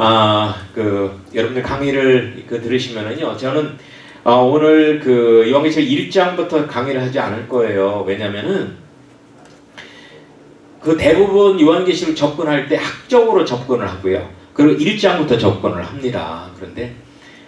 아, 그 여러분들 강의를 그 들으시면은요. 저는 어, 오늘 그 요한계시록 1장부터 강의를 하지 않을 거예요. 왜냐면은 그 대부분 요한계시록 접근할 때 학적으로 접근을 하고요. 그리고 1장부터 접근을 합니다. 그런데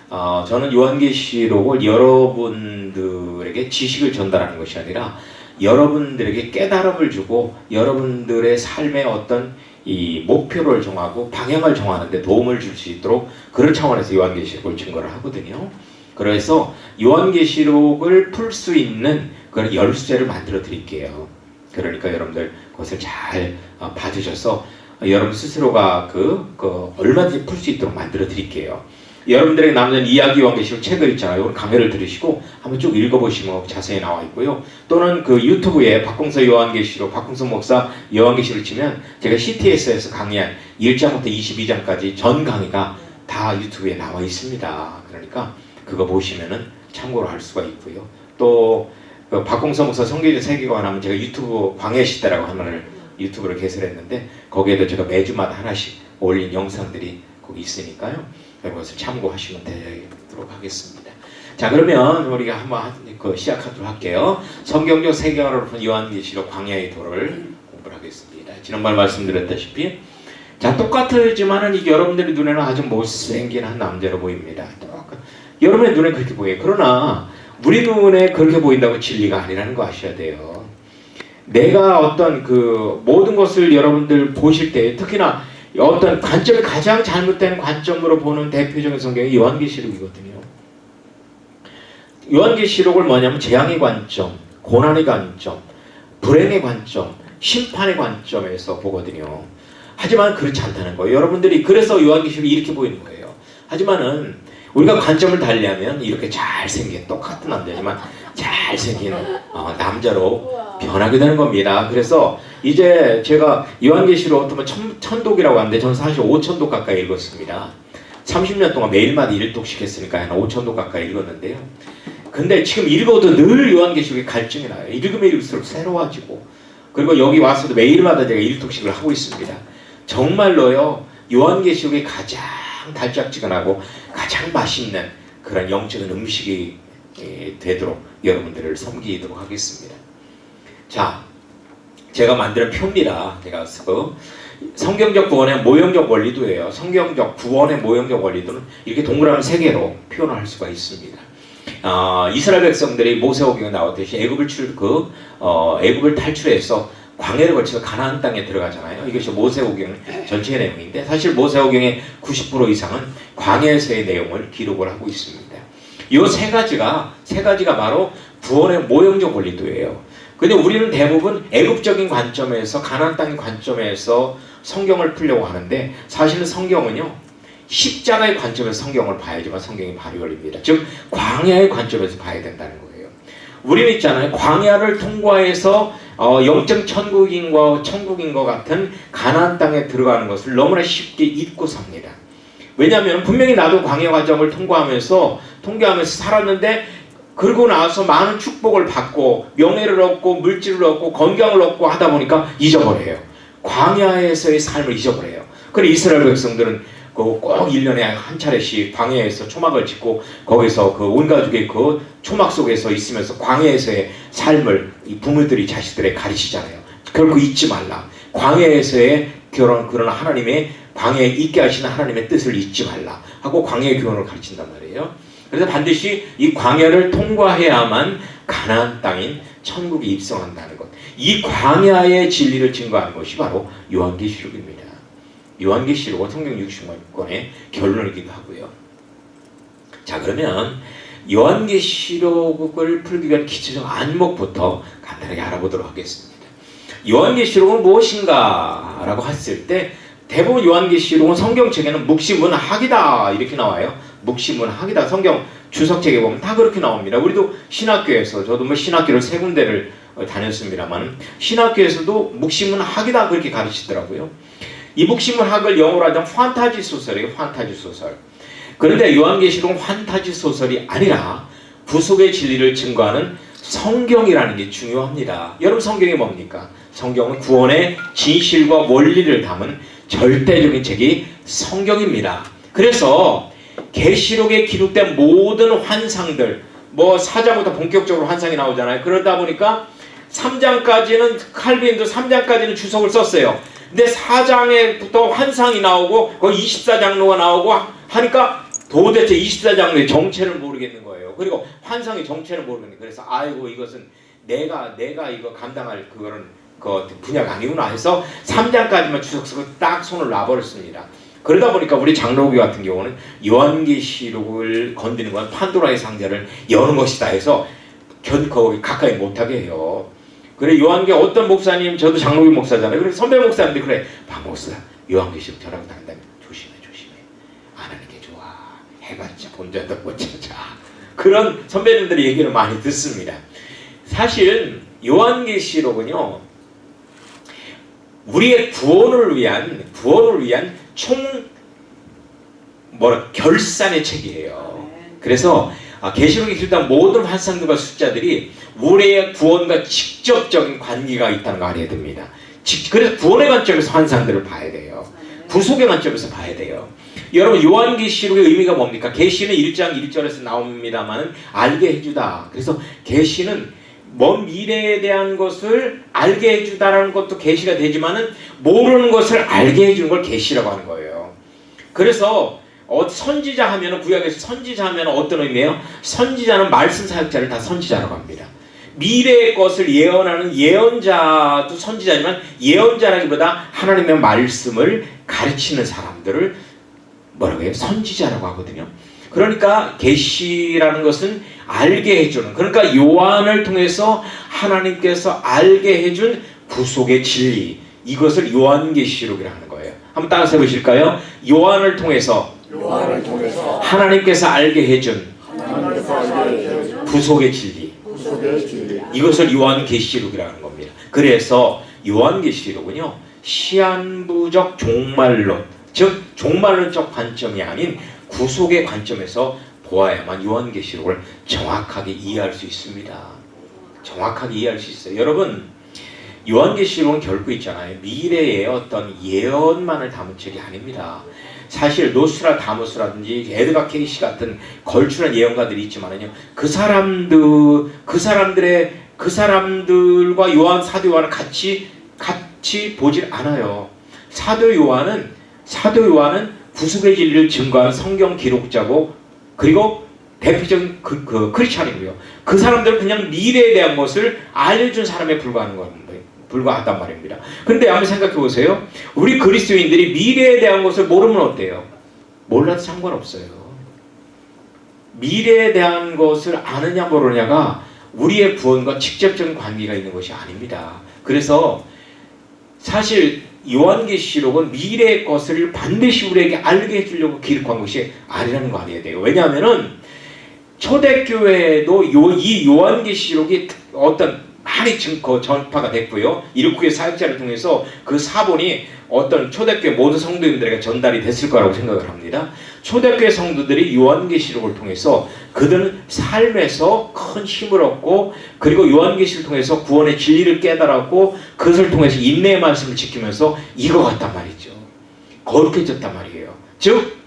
어, 저는 요한계시록을 여러분들에게 지식을 전달하는 것이 아니라 여러분들에게 깨달음을 주고 여러분들의 삶의 어떤 이 목표를 정하고 방향을 정하는 데 도움을 줄 수 있도록 그런 차원에서 요한계시록을 증거를 하거든요. 그래서 요한계시록을 풀 수 있는 그런 열쇠를 만들어 드릴게요. 그러니까 여러분들 그것을 잘 어, 받으셔서 여러분 스스로가 그, 그 얼마든지 풀 수 있도록 만들어 드릴게요. 여러분들에게 남는 이야기 요한계시록 책을 있잖아요. 오늘 강의를 들으시고 한번 쭉 읽어보시면 자세히 나와 있고요. 또는 그 유튜브에 박공서 요한계시록, 박공서 목사 요한계시록 치면 제가 CTS에서 강의한 1장부터 22장까지 전 강의가 다 유튜브에 나와 있습니다. 그러니까 그거 보시면은 참고로 할 수가 있고요. 또 그 박공서 목사 성경적 세계관 하면 제가 유튜브 광해 시대라고 하나를 유튜브를 개설했는데 거기에도 제가 매주마다 하나씩 올린 영상들이 거기 있으니까요. 그것을 참고하시면 되도록 하겠습니다. 자 그러면 우리가 한번 그 시작하도록 할게요. 성경적 세계관으로 푼 요한계시록 광야의 도를 공부를 하겠습니다. 지난번 말씀드렸다시피 자 똑같지만은 이게 여러분들의 눈에는 아주 못생긴 한 남자로 보입니다. 여러분의 눈에 그렇게 보여요. 그러나 우리 눈에 그렇게 보인다고 진리가 아니라는 거 아셔야 돼요. 내가 어떤 그 모든 것을 여러분들 보실 때 특히나 어떤 관점이 가장 잘못된 관점으로 보는 대표적인 성경이 요한계시록이거든요. 요한계시록을 뭐냐면 재앙의 관점, 고난의 관점, 불행의 관점, 심판의 관점에서 보거든요. 하지만 그렇지 않다는 거예요. 여러분들이 그래서 요한계시록이 이렇게 보이는 거예요. 하지만은 우리가 관점을 달리하면 이렇게 잘생긴 똑같은 남자지만 잘생긴 어, 남자로 변하게 되는 겁니다. 그래서 이제 제가 요한계시록 어떤 천, 천독이라고 하는데 저는 사실 5천독 가까이 읽었습니다. 30년 동안 매일마다 1독씩 했으니까 한 5천독 가까이 읽었는데요. 근데 지금 읽어도 늘 요한계시록에 갈증이 나요. 읽으면 읽을수록 새로워지고 그리고 여기 와서도 매일마다 제가 1독씩을 하고 있습니다. 정말로요. 요한계시록이 가장 달짝지근하고 가장 맛있는 그런 영적인 음식이 예, 되도록 여러분들을 섬기도록 하겠습니다. 자, 제가 만드는 표입니다. 제가 그 성경적 구원의 모형적 원리도예요. 성경적 구원의 모형적 원리도는 이렇게 동그라미 세 개로 표현할 수가 있습니다. 아, 이스라엘 백성들이 모세오경에 나왔듯이 애굽을 출 그 어, 애굽을 탈출해서 광해를 거쳐서 가나안 땅에 들어가잖아요. 이것이 모세오경 전체의 내용인데 사실 모세오경의 90% 이상은 광해에서의 내용을 기록을 하고 있습니다. 이 세 가지가 세 가지가 바로 구원의 모형적 원리도예요. 근데 우리는 대부분 애국적인 관점에서 가나안 땅의 관점에서 성경을 풀려고 하는데 사실은 성경은요 십자가의 관점에서 성경을 봐야지만 성경이 발이 걸립니다. 즉 광야의 관점에서 봐야 된다는 거예요. 우리는 있잖아요. 광야를 통과해서 어, 영적 천국인과 천국인과 같은 가나안 땅에 들어가는 것을 너무나 쉽게 잊고 삽니다. 왜냐하면 분명히 나도 광야 과정을 통과하면서 통과하면서 살았는데 그러고 나서 많은 축복을 받고 명예를 얻고 물질을 얻고 건강을 얻고 하다 보니까 잊어버려요. 광야에서의 삶을 잊어버려요. 그래 이스라엘 백성들은 꼭 1년에 한 차례씩 광야에서 초막을 짓고 거기서 그 온 가족의 그 초막 속에서 있으면서 광야에서의 삶을 이 부모들이 자식들에 가르치잖아요. 결코 잊지 말라. 광야에서의 결혼 그런 하나님의 광야에 있게 하시는 하나님의 뜻을 잊지 말라 하고 광야의 교훈을 가르친단 말이에요. 그래서 반드시 이 광야를 통과해야만 가나안 땅인 천국에 입성한다는 것. 이 광야의 진리를 증거하는 것이 바로 요한계시록입니다. 요한계시록은 성경 60권의 결론이기도 하고요. 자 그러면 요한계시록을 풀기 위한 기초적 안목부터 간단하게 알아보도록 하겠습니다. 요한계시록은 무엇인가 라고 했을 때 대부분 요한계시록은 성경책에는 묵시문학이다 이렇게 나와요. 묵시문학이다. 성경 주석책에 보면 다 그렇게 나옵니다. 우리도 신학교에서 저도 뭐 신학교를 세 군데를 다녔습니다만 신학교에서도 묵시문학이다 그렇게 가르치더라고요. 이 묵시문학을 영어로 하자면 판타지 소설이에요. 판타지 소설. 그런데 요한계시록은 판타지 소설이 아니라 구속의 진리를 증거하는 성경이라는 게 중요합니다. 여러분 성경이 뭡니까? 성경은 구원의 진실과 원리를 담은 절대적인 책이 성경입니다. 그래서 계시록에 기록된 모든 환상들 뭐 4장부터 본격적으로 환상이 나오잖아요. 그러다 보니까 3장까지는 칼빈도 3장까지는 주석을 썼어요. 근데 4장에부터 환상이 나오고 거기 24장로가 나오고 하니까 도대체 24장로의 정체를 모르겠는 거예요. 그리고 환상의 정체를 모르겠는 거예요. 그래서 아이고 이것은 내가 내가 이거 감당할 그거는 그 분야가 아니구나 해서 3장까지만 주석 쓰고 딱 손을 놔버렸습니다. 그러다 보니까 우리 장로교 같은 경우는 요한계시록을 건드는 건 판도라의 상자를 여는 것이다 해서 견 가까이 못하게 해요. 그래 요한계 어떤 목사님 저도 장로교 목사잖아요. 그래 선배 목사인데 그래 박 목사 요한계시록 저랑 단다면 조심해 조심해 안 하는 게 좋아 해봤자 본전도 못 찾아 그런 선배님들의 얘기를 많이 듣습니다. 사실 요한계시록은요 우리의 구원을 위한 구원을 위한 총 뭐라 결산의 책이에요. 그래서 아, 계시록에 기록된 모든 환상들과 숫자들이 우리의 구원과 직접적인 관계가 있다는 걸 알아야 됩니다. 그래서 구원의 관점에서 환상들을 봐야 돼요. 구속의 관점에서 봐야 돼요. 여러분 요한계시록의 의미가 뭡니까? 계시는 1장 1절에서 나옵니다만 알게 해주다. 그래서 계시는 먼 미래에 대한 것을 알게 해주다라는 것도 계시가 되지만은 모르는 것을 알게 해주는 걸 계시라고 하는 거예요. 그래서 어, 선지자 하면은 구약에서 선지자 하면 어떤 의미예요? 선지자는 말씀 사역자를 다 선지자라고 합니다. 미래의 것을 예언하는 예언자도 선지자지만 예언자라기보다 하나님의 말씀을 가르치는 사람들을 뭐라고 해요? 선지자라고 하거든요. 그러니까 계시라는 것은 알게 해주는 그러니까 요한을 통해서 하나님께서 알게 해준 구속의 진리 이것을 요한계시록이라 하는 거예요. 한번 따라서 보실까요? 요한을 통해서, 요한을 통해서 하나님께서 알게 해준 구속의 진리 진리 이것을 요한계시록이라는 겁니다. 그래서 요한계시록은요 시한부적 종말론 즉 종말론적 관점이 아닌 구속의 관점에서 보아야만 요한계시록을 정확하게 이해할 수 있습니다. 정확하게 이해할 수 있어요. 여러분 요한계시록은 결코 있잖아요. 미래의 어떤 예언만을 담은 책이 아닙니다. 사실 노스트라다무스라든지 에드가 케이시 같은 걸출한 예언가들이 있지만은요. 그 사람들 그 사람들의 그 사람들과 요한 사도 요한을 같이 같이 보질 않아요. 사도 요한은 사도 요한은 구속의 진리를 증거한 성경 기록자고 그리고 대표적인 그, 그 크리스찬이고요. 그 사람들은 그냥 미래에 대한 것을 알려준 사람에 불과하는 겁니다. 불과하단 말입니다. 그런데 한번 생각해 보세요. 우리 그리스도인들이 미래에 대한 것을 모르면 어때요? 몰라도 상관없어요. 미래에 대한 것을 아느냐 모르냐가 우리의 구원과 직접적인 관계가 있는 것이 아닙니다. 그래서 사실 요한계시록은 미래의 것을 반드시 우리에게 알게 해주려고 기록한 것이 아니라는 거 알아야 돼요. 왜냐하면은 초대교회도 요, 이 요한계시록이 어떤 많이 증거 전파가 됐고요. 이르쿠의 사역자를 통해서 그 사본이 어떤 초대교회 모든 성도님들에게 전달이 됐을 거라고 생각을 합니다. 초대교회 성도들이 요한계시록을 통해서 그들은 삶에서 큰 힘을 얻고 그리고 요한계시를 통해서 구원의 진리를 깨달았고 그것을 통해서 인내의 말씀을 지키면서 이거 같단 말이죠. 거룩해졌단 말이에요. 즉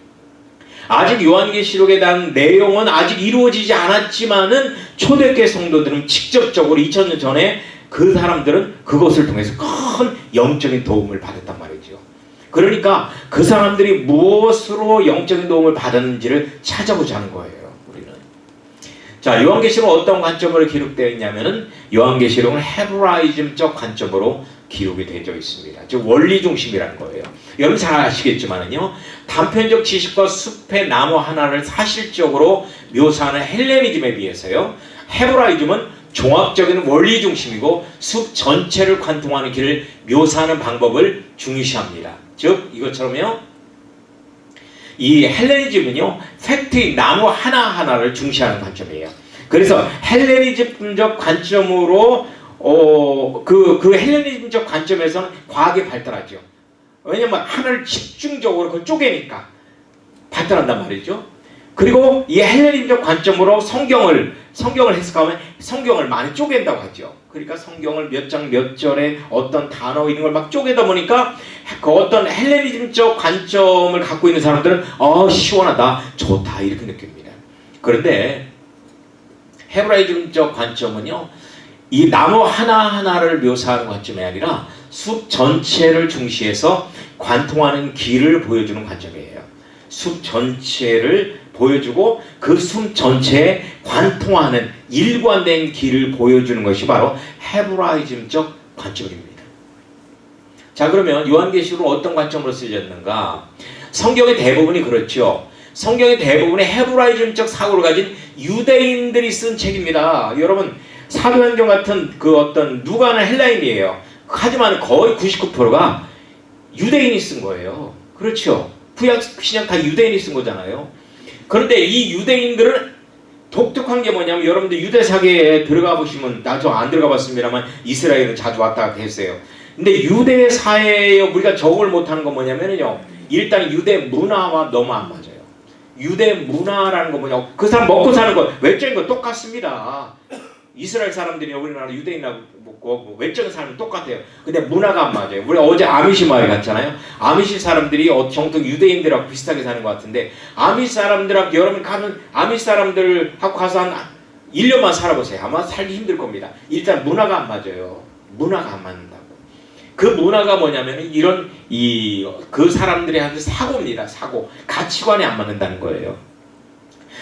아직 요한계시록에 대한 내용은 아직 이루어지지 않았지만은 초대교회 성도들은 직접적으로 2000년 전에 그 사람들은 그것을 통해서 큰 영적인 도움을 받았단 말이죠. 그러니까 그 사람들이 무엇으로 영적인 도움을 받았는지를 찾아보자는 거예요. 우리는. 자, 요한계시록 어떤 관점으로 기록되어 있냐면은 요한계시록은 헤브라이즘적 관점으로 기록이 되어 있습니다. 즉 원리 중심이라는 거예요. 여러분 잘 아시겠지만은요. 단편적 지식과 숲의 나무 하나를 사실적으로 묘사하는 헬레니즘에 비해서요. 헤브라이즘은 종합적인 원리 중심이고 숲 전체를 관통하는 길을 묘사하는 방법을 중시합니다. 즉 이것처럼요. 이 헬레니즘은요. 팩트인 나무 하나하나를 중시하는 관점이에요. 그래서 헬레니즘적 관점으로 어, 그, 그 헬레니즘적 관점에서는 과학이 발달하죠. 왜냐면 하나를 집중적으로 그걸 쪼개니까 발달한단 말이죠. 그리고 이 헬레니즘적 관점으로 성경을 성경을 해석하면 성경을 많이 쪼갠다고 하죠. 그러니까 성경을 몇 장 몇 절에 어떤 단어 이런 걸 막 쪼개다 보니까 그 어떤 헬레니즘적 관점을 갖고 있는 사람들은 어 시원하다 좋다 이렇게 느낍니다. 그런데 헤브라이즘적 관점은요 이 나무 하나 하나를 묘사하는 관점이 아니라 숲 전체를 중시해서 관통하는 길을 보여주는 관점이에요. 숲 전체를 보여주고 그숲 전체에 관통하는 일관된 길을 보여주는 것이 바로 헤브라이즘적 관점입니다. 자 그러면 요한계시록은 어떤 관점으로 쓰여졌는가? 성경의 대부분이 그렇죠. 성경의 대부분의 헤브라이즘적 사고를 가진 유대인들이 쓴 책입니다. 여러분 사도행전 같은 그 어떤 누가는 헬라인이에요. 하지만 거의 99%가 유대인이 쓴 거예요. 그렇죠. 구약 신약 다 유대인이 쓴 거잖아요. 그런데 이 유대인들은 독특한 게 뭐냐면 여러분들 유대 사계에 들어가 보시면 나 저 안 들어가 봤습니다만 이스라엘은 자주 왔다 갔다 했어요. 근데 유대 사회에 우리가 적응을 못하는 건 뭐냐면요. 일단 유대 문화와 너무 안 맞아요. 유대 문화라는 건 뭐냐? 그 사람 먹고 사는 거 외적인 거 똑같습니다. 이스라엘 사람들이 우리나라 유대인하고 뭐 외적인 사람은 똑같아요. 근데 문화가 안 맞아요. 우리 어제 아미시 마을 갔잖아요. 아미시 사람들이 어, 정통 유대인들하고 비슷하게 사는 것 같은데 아미시 사람들하고 여러분 가면 아미시 사람들하고 가서 한 1년만 살아보세요. 아마 살기 힘들 겁니다. 일단 문화가 안 맞아요. 문화가 안 맞는다고. 그 문화가 뭐냐면 이런 이 그 사람들이 하는 사고입니다. 사고. 가치관이 안 맞는다는 거예요.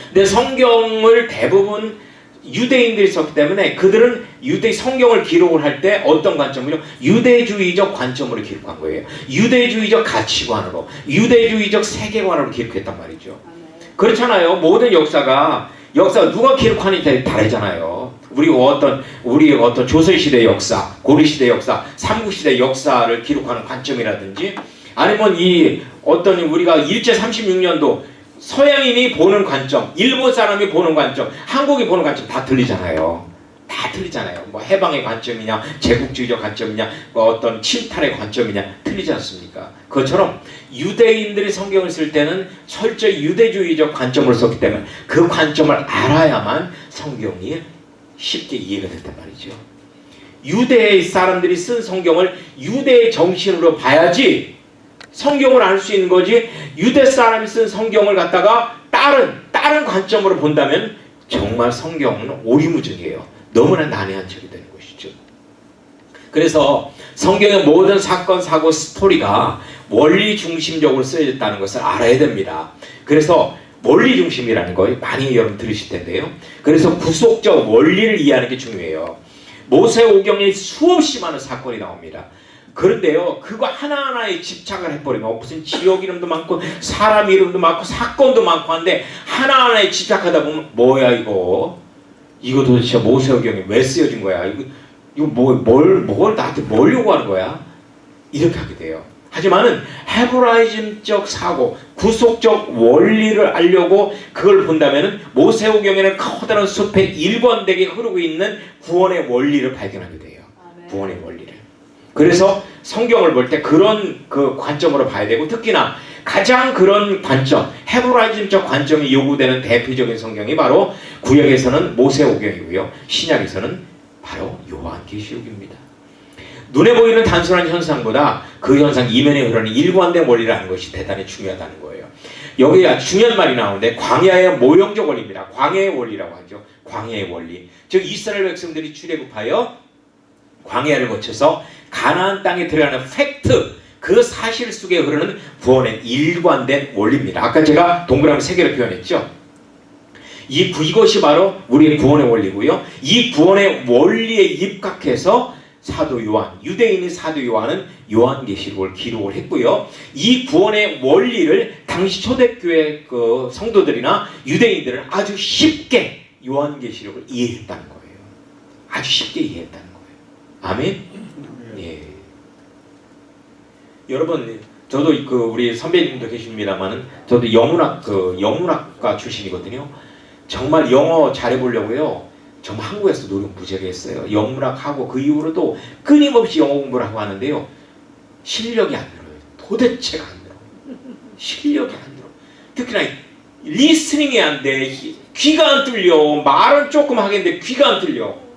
근데 성경을 대부분 유대인들이 썼기 때문에 그들은 유대 성경을 기록을 할 때 어떤 관점으로 유대주의적 관점으로 기록한 거예요. 유대주의적 가치관으로, 유대주의적 세계관으로 기록했단 말이죠. 그렇잖아요. 모든 역사가 역사 누가 기록하는지 다르잖아요. 우리 어떤 우리 어떤 조선 시대 역사, 고려 시대 역사, 삼국 시대 역사를 기록하는 관점이라든지 아니면 이 어떤 우리가 일제 36년도 서양인이 보는 관점, 일본 사람이 보는 관점, 한국이 보는 관점 다 틀리잖아요. 다 틀리잖아요. 뭐 해방의 관점이냐, 제국주의적 관점이냐, 뭐 어떤 침탈의 관점이냐 틀리지 않습니까? 그것처럼 유대인들이 성경을 쓸 때는 철저히 유대주의적 관점으로 썼기 때문에 그 관점을 알아야만 성경이 쉽게 이해가 된단 말이죠. 유대 사람들이 쓴 성경을 유대의 정신으로 봐야지 성경을 알 수 있는 거지 유대 사람이 쓴 성경을 갖다가 다른 다른 관점으로 본다면 정말 성경은 오리무중이에요. 너무나 난해한 책이 되는 것이죠. 그래서 성경의 모든 사건, 사고, 스토리가 원리 중심적으로 쓰여졌다는 것을 알아야 됩니다. 그래서 원리 중심이라는 거 많이 여러분 들으실 텐데요. 그래서 구속적 원리를 이해하는 게 중요해요. 모세 오경에 수없이 많은 사건이 나옵니다. 그런데요, 그거 하나하나에 집착을 해버리면 무슨 지역 이름도 많고 사람 이름도 많고 사건도 많고 한데 하나하나에 집착하다 보면 뭐야 이거 이거 도대체 모세오경이 왜 쓰여진 거야? 이거 이거 뭐 뭘 뭘 나한테 뭘 요구하는 거야? 이렇게 하게 돼요. 하지만은 헤브라이즘적 사고, 구속적 원리를 알려고 그걸 본다면은 모세오경에는 커다란 숲에 일관되게 흐르고 있는 구원의 원리를 발견하게 돼요. 구원의 원리를. 그래서 성경을 볼 때 그런 그 관점으로 봐야 되고 특히나 가장 그런 관점, 헤브라이즘적 관점이 요구되는 대표적인 성경이 바로 구약에서는 모세오경이고요. 신약에서는 바로 요한계시록입니다. 눈에 보이는 단순한 현상보다 그 현상 이면에 흐르는 일관된 원리를 아는 것이 대단히 중요하다는 거예요. 여기에 중요한 말이 나오는데 광야의 모형적 원리입니다. 광야의 원리라고 하죠. 광야의 원리. 즉 이스라엘 백성들이 출애굽하여 광야를 거쳐서 가나안 땅에 들어가는 팩트 그 사실 속에 흐르는 구원의 일관된 원리입니다. 아까 제가 동그라미 세 개를 표현했죠. 이 구- 이것이 바로 우리의 구원의 원리고요. 이 구원의 원리에 입각해서 사도 요한, 유대인인 사도 요한은 요한계시록을 기록을 했고요. 이 구원의 원리를 당시 초대교회 그 성도들이나 유대인들은 아주 쉽게 요한계시록을 이해했다는 거예요. 아주 쉽게 이해했다는 거예요. 아멘. 예. 여러분, 저도 그 우리 선배님도 계십니다만은 저도 영문학 그 영문학과 출신이거든요. 정말 영어 잘해보려고요. 정말 한국에서 노력 무지하게 했어요. 영문학 하고 그 이후로도 끊임없이 영어 공부를 하고 하는데요. 실력이 안 늘어요. 도대체가 안 늘어. 실력이 안 늘어. 특히나 리스닝이 안 돼. 귀가 안 뚫려. 말은 조금 하겠는데 귀가 안 뚫려.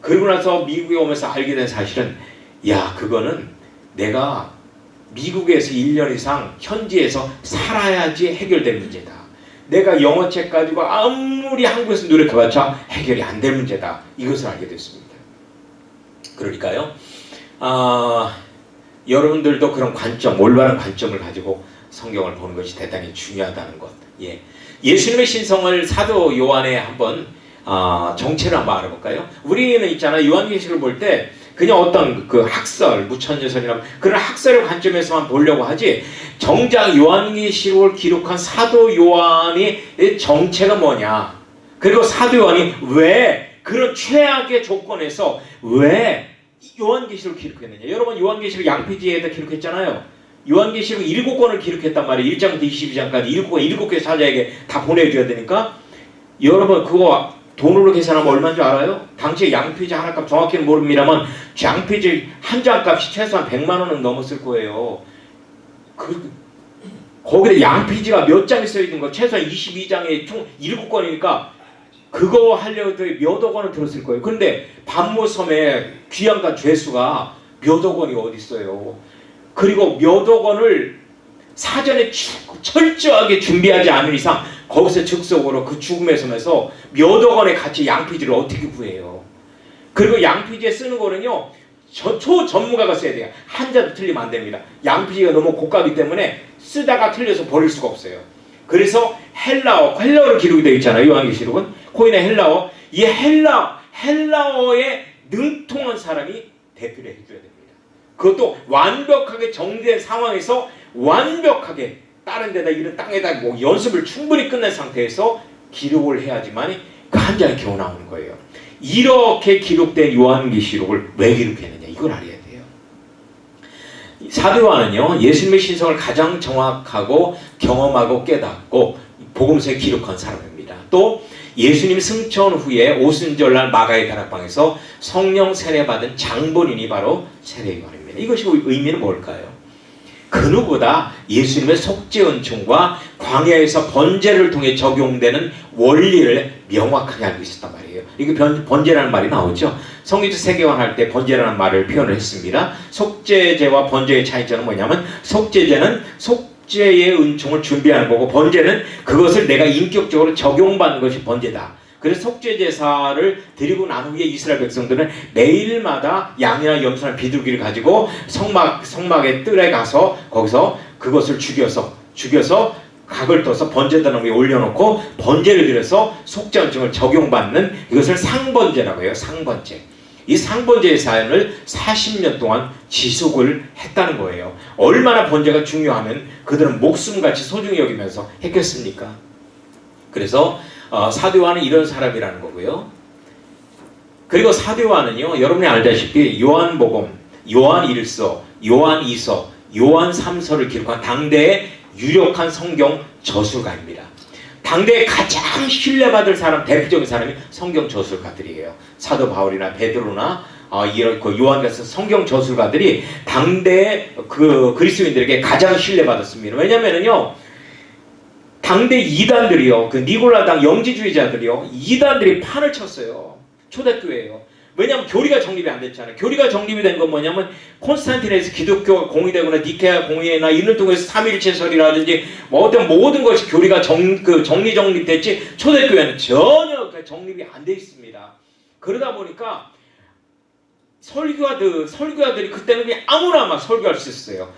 그러고 나서 미국에 오면서 알게 된 사실은 야 그거는 내가 미국에서 1년 이상 현지에서 살아야지 해결될 문제다. 내가 영어책 가지고 아무리 한국에서 노력해봤자 해결이 안 될 문제다. 이것을 알게 됐습니다. 그러니까요. 아, 여러분들도 그런 관점, 올바른 관점을 가지고 성경을 보는 것이 대단히 중요하다는 것. 예. 예수님의 신성을 사도 요한에 한번 아, 정체를 한번 알아볼까요? 우리는 있잖아 요한계시를 볼 때 그냥 어떤 그 학설, 무천여설이나 그런 학설의 관점에서만 보려고 하지 정작 요한계시록을 기록한 사도 요한의 정체가 뭐냐? 그리고 사도 요한이 왜 그런 최악의 조건에서 왜 요한계시록을 기록했느냐? 여러분 요한계시록 양피지에다 기록했잖아요. 요한계시록 일곱 권을 기록했단 말이에요. 1장부터 22장까지 일곱 권 일곱 개 사자에게 다 보내줘야 되니까 여러분 그거 돈으로 계산하면 얼마인 줄 알아요? 당시에 양피지 하나 값 정확히는 모릅니다만 양피지 한 장 값이 최소한 100만 원은 넘었을 거예요. 그 거기에 양피지가 몇 장이 써 있는 거 최소한 22장에 총 7권이니까 그거 하려고 몇억 원은 들었을 거예요. 그런데 반모섬에 귀양간 죄수가 몇억 원이 어디 있어요? 그리고 몇억 원을 사전에 추- 철저하게 준비하지 않은 이상 거기서 즉석으로 그 죽음의 섬에서 몇억 원의 가치 양피지를 어떻게 구해요? 그리고 양피지에 쓰는 거는요 저, 초 전문가가 써야 돼요. 한자도 틀리면 안 됩니다. 양피지가 너무 고가기 때문에 쓰다가 틀려서 버릴 수가 없어요. 그래서 헬라어, 헬라어로 기록이 되어 있잖아요. 요한계시록은 코인의 헬라어. 이 헬라 헬라어에 능통한 사람이 대표를 해줘야 됩니다. 그것도 완벽하게 정된 상황에서 완벽하게 다른 데다 이런 땅에다 뭐 연습을 충분히 끝낸 상태에서 기록을 해야지만 그한 장이 겨우 나오는 거예요. 이렇게 기록된 요한계시록을 왜 기록했느냐 이걸 알아야 돼요. 사도 요한은요 예수님의 신성을 가장 정확하고 경험하고 깨닫고 복음서에 기록한 사람입니다. 또 예수님 승천 후에 오순절날 마가의 다락방에서 성령 세례 받은 장본인이 바로 세례 요한입니다. 이것이 의미는 뭘까요? 그 누구보다 예수님의 속죄 은총과 광야에서 번제를 통해 적용되는 원리를 명확하게 알고 있었단 말이에요. 이게 변, 번제라는 말이 나오죠. 성경적 세계관 할 때 번제라는 말을 표현을 했습니다. 속죄제와 번제의 차이점은 뭐냐면 속죄제는 속죄의 은총을 준비하는 거고 번제는 그것을 내가 인격적으로 적용받는 것이 번제다. 그래서 속죄 제사를 드리고 난 후에 이스라엘 백성들은 매일마다 양이나 염소나 비둘기를 가지고 성막 성막의 뜰에 가서 거기서 그것을 죽여서 죽여서 각을 떠서 번제단을 위에 올려놓고 번제를 드려서 속죄 은총을 적용받는 이것을 상번제라고 해요. 상번제. 이 상번제의 사연을 40년 동안 지속을 했다는 거예요. 얼마나 번제가 중요하면 그들은 목숨같이 소중히 여기면서 했겠습니까? 그래서 어, 사도 요한은 이런 사람이라는 거고요. 그리고 사도 요한은요, 여러분이 알다시피 요한복음, 요한 1서, 요한 2서, 요한 3서를 기록한 당대의 유력한 성경 저술가입니다. 당대에 가장 신뢰받을 사람, 대표적인 사람이 성경 저술가들이에요. 사도 바울이나 베드로나 어, 이런 그 요한 같은 성경 저술가들이 당대의 그 그리스도인들에게 가장 신뢰받았습니다. 왜냐면은요, 당대 이단들이요, 그 니골라당 영지주의자들이요, 이단들이 판을 쳤어요. 초대교회예요. 왜냐하면 교리가 정립이 안 됐잖아요. 교리가 정립이 된 건 뭐냐면 콘스탄티네에서 기독교가 공의되거나 니케아 공의나 이를 통해서 삼일체설이라든지 뭐 어떤 모든 것이 교리가 정, 그 정리 정립됐지 초대교회는 전혀 그 정립이 안 돼 있습니다. 그러다 보니까 설교자들 설교자들이 그때는 아무나 막 설교할 수 있었어요.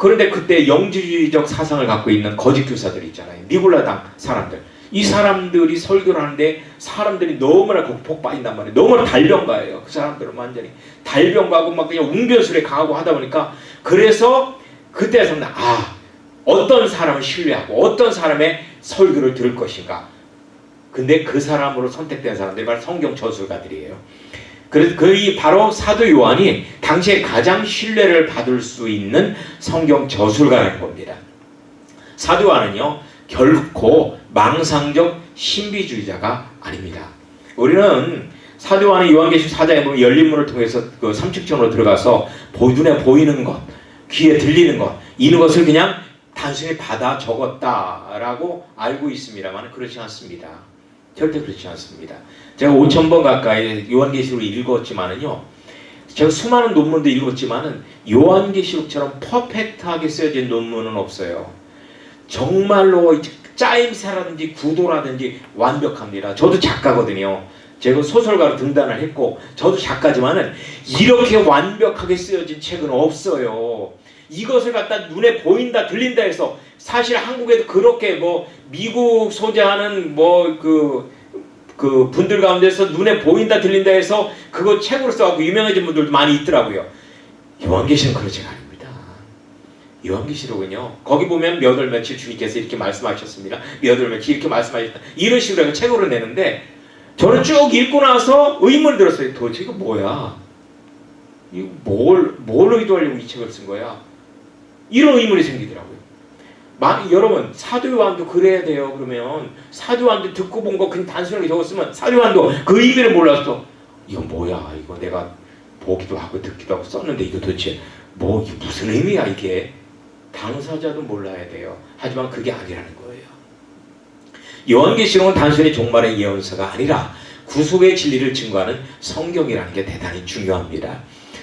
그런데 그때 영지주의적 사상을 갖고 있는 거짓 교사들이 있잖아요. 니골라당 사람들. 이 사람들이 설교를 하는데 사람들이 너무나 복 빠진단 말이에요. 너무나 달병가예요. 그 사람들은 완전히 달병가고 막 그냥 웅변술에 강하고 하다 보니까 그래서 그때서는 아 어떤 사람을 신뢰하고 어떤 사람의 설교를 들을 것인가. 근데 그 사람으로 선택된 사람들이 바로 성경 저술가들이에요. 그이 바로 사도 요한이 당시에 가장 신뢰를 받을 수 있는 성경 저술가라는 겁니다. 사도 요한은요 결코 망상적 신비주의자가 아닙니다. 우리는 사도 요한의 요한계시록 4장에 보면 열린 문을 통해서 그 삼층천으로 들어가서 보- 눈에 보이는 것, 귀에 들리는 것, 이런 것을 그냥 단순히 받아 적었다라고 알고 있습니다만 그렇지 않습니다. 절대 그렇지 않습니다. 제가 5천 번 가까이 요한계시록을 읽었지만은요. 제가 수많은 논문도 읽었지만은 요한계시록처럼 퍼펙트하게 쓰여진 논문은 없어요. 정말로 짜임새라든지 구도라든지 완벽합니다. 저도 작가거든요. 제가 소설가로 등단을 했고 저도 작가지만은 이렇게 완벽하게 쓰여진 책은 없어요. 이것을 갖다 눈에 보인다 들린다 해서 사실 한국에도 그렇게 뭐 미국 소재하는 뭐그 그 분들 가운데서 눈에 보인다 들린다 해서 그거 책으로 써갖고 유명해진 분들도 많이 있더라고요. 요한계시는 그렇지가 아닙니다. 요한계시록은요. 거기 보면 몇 월 며칠 주님께서 이렇게 말씀하셨습니다. 몇 월 며칠 이렇게 말씀하셨다. 이런 식으로 해서 책으로 내는데 저는 쭉 읽고 나서 의문을 들었어요. 도대체 이거 뭐야? 이거 뭘, 뭘 의도하려고 이 책을 쓴 거야? 이런 의문이 생기더라고요. 마, 여러분 사도 요한도 그래야 돼요. 그러면 사도 요한도 듣고 본 거 그냥 단순하게 적었으면 사도 요한도 그 의미를 몰랐어. 이거 뭐야? 이거 내가 보기도 하고 듣기도 하고 썼는데 이거 도대체 뭐 이게 무슨 의미야 이게? 당사자도 몰라야 돼요. 하지만 그게 아니라는 거예요. 요한계시록은 단순히 종말의 예언서가 아니라 구속의 진리를 증거하는 성경이라는 게 대단히 중요합니다.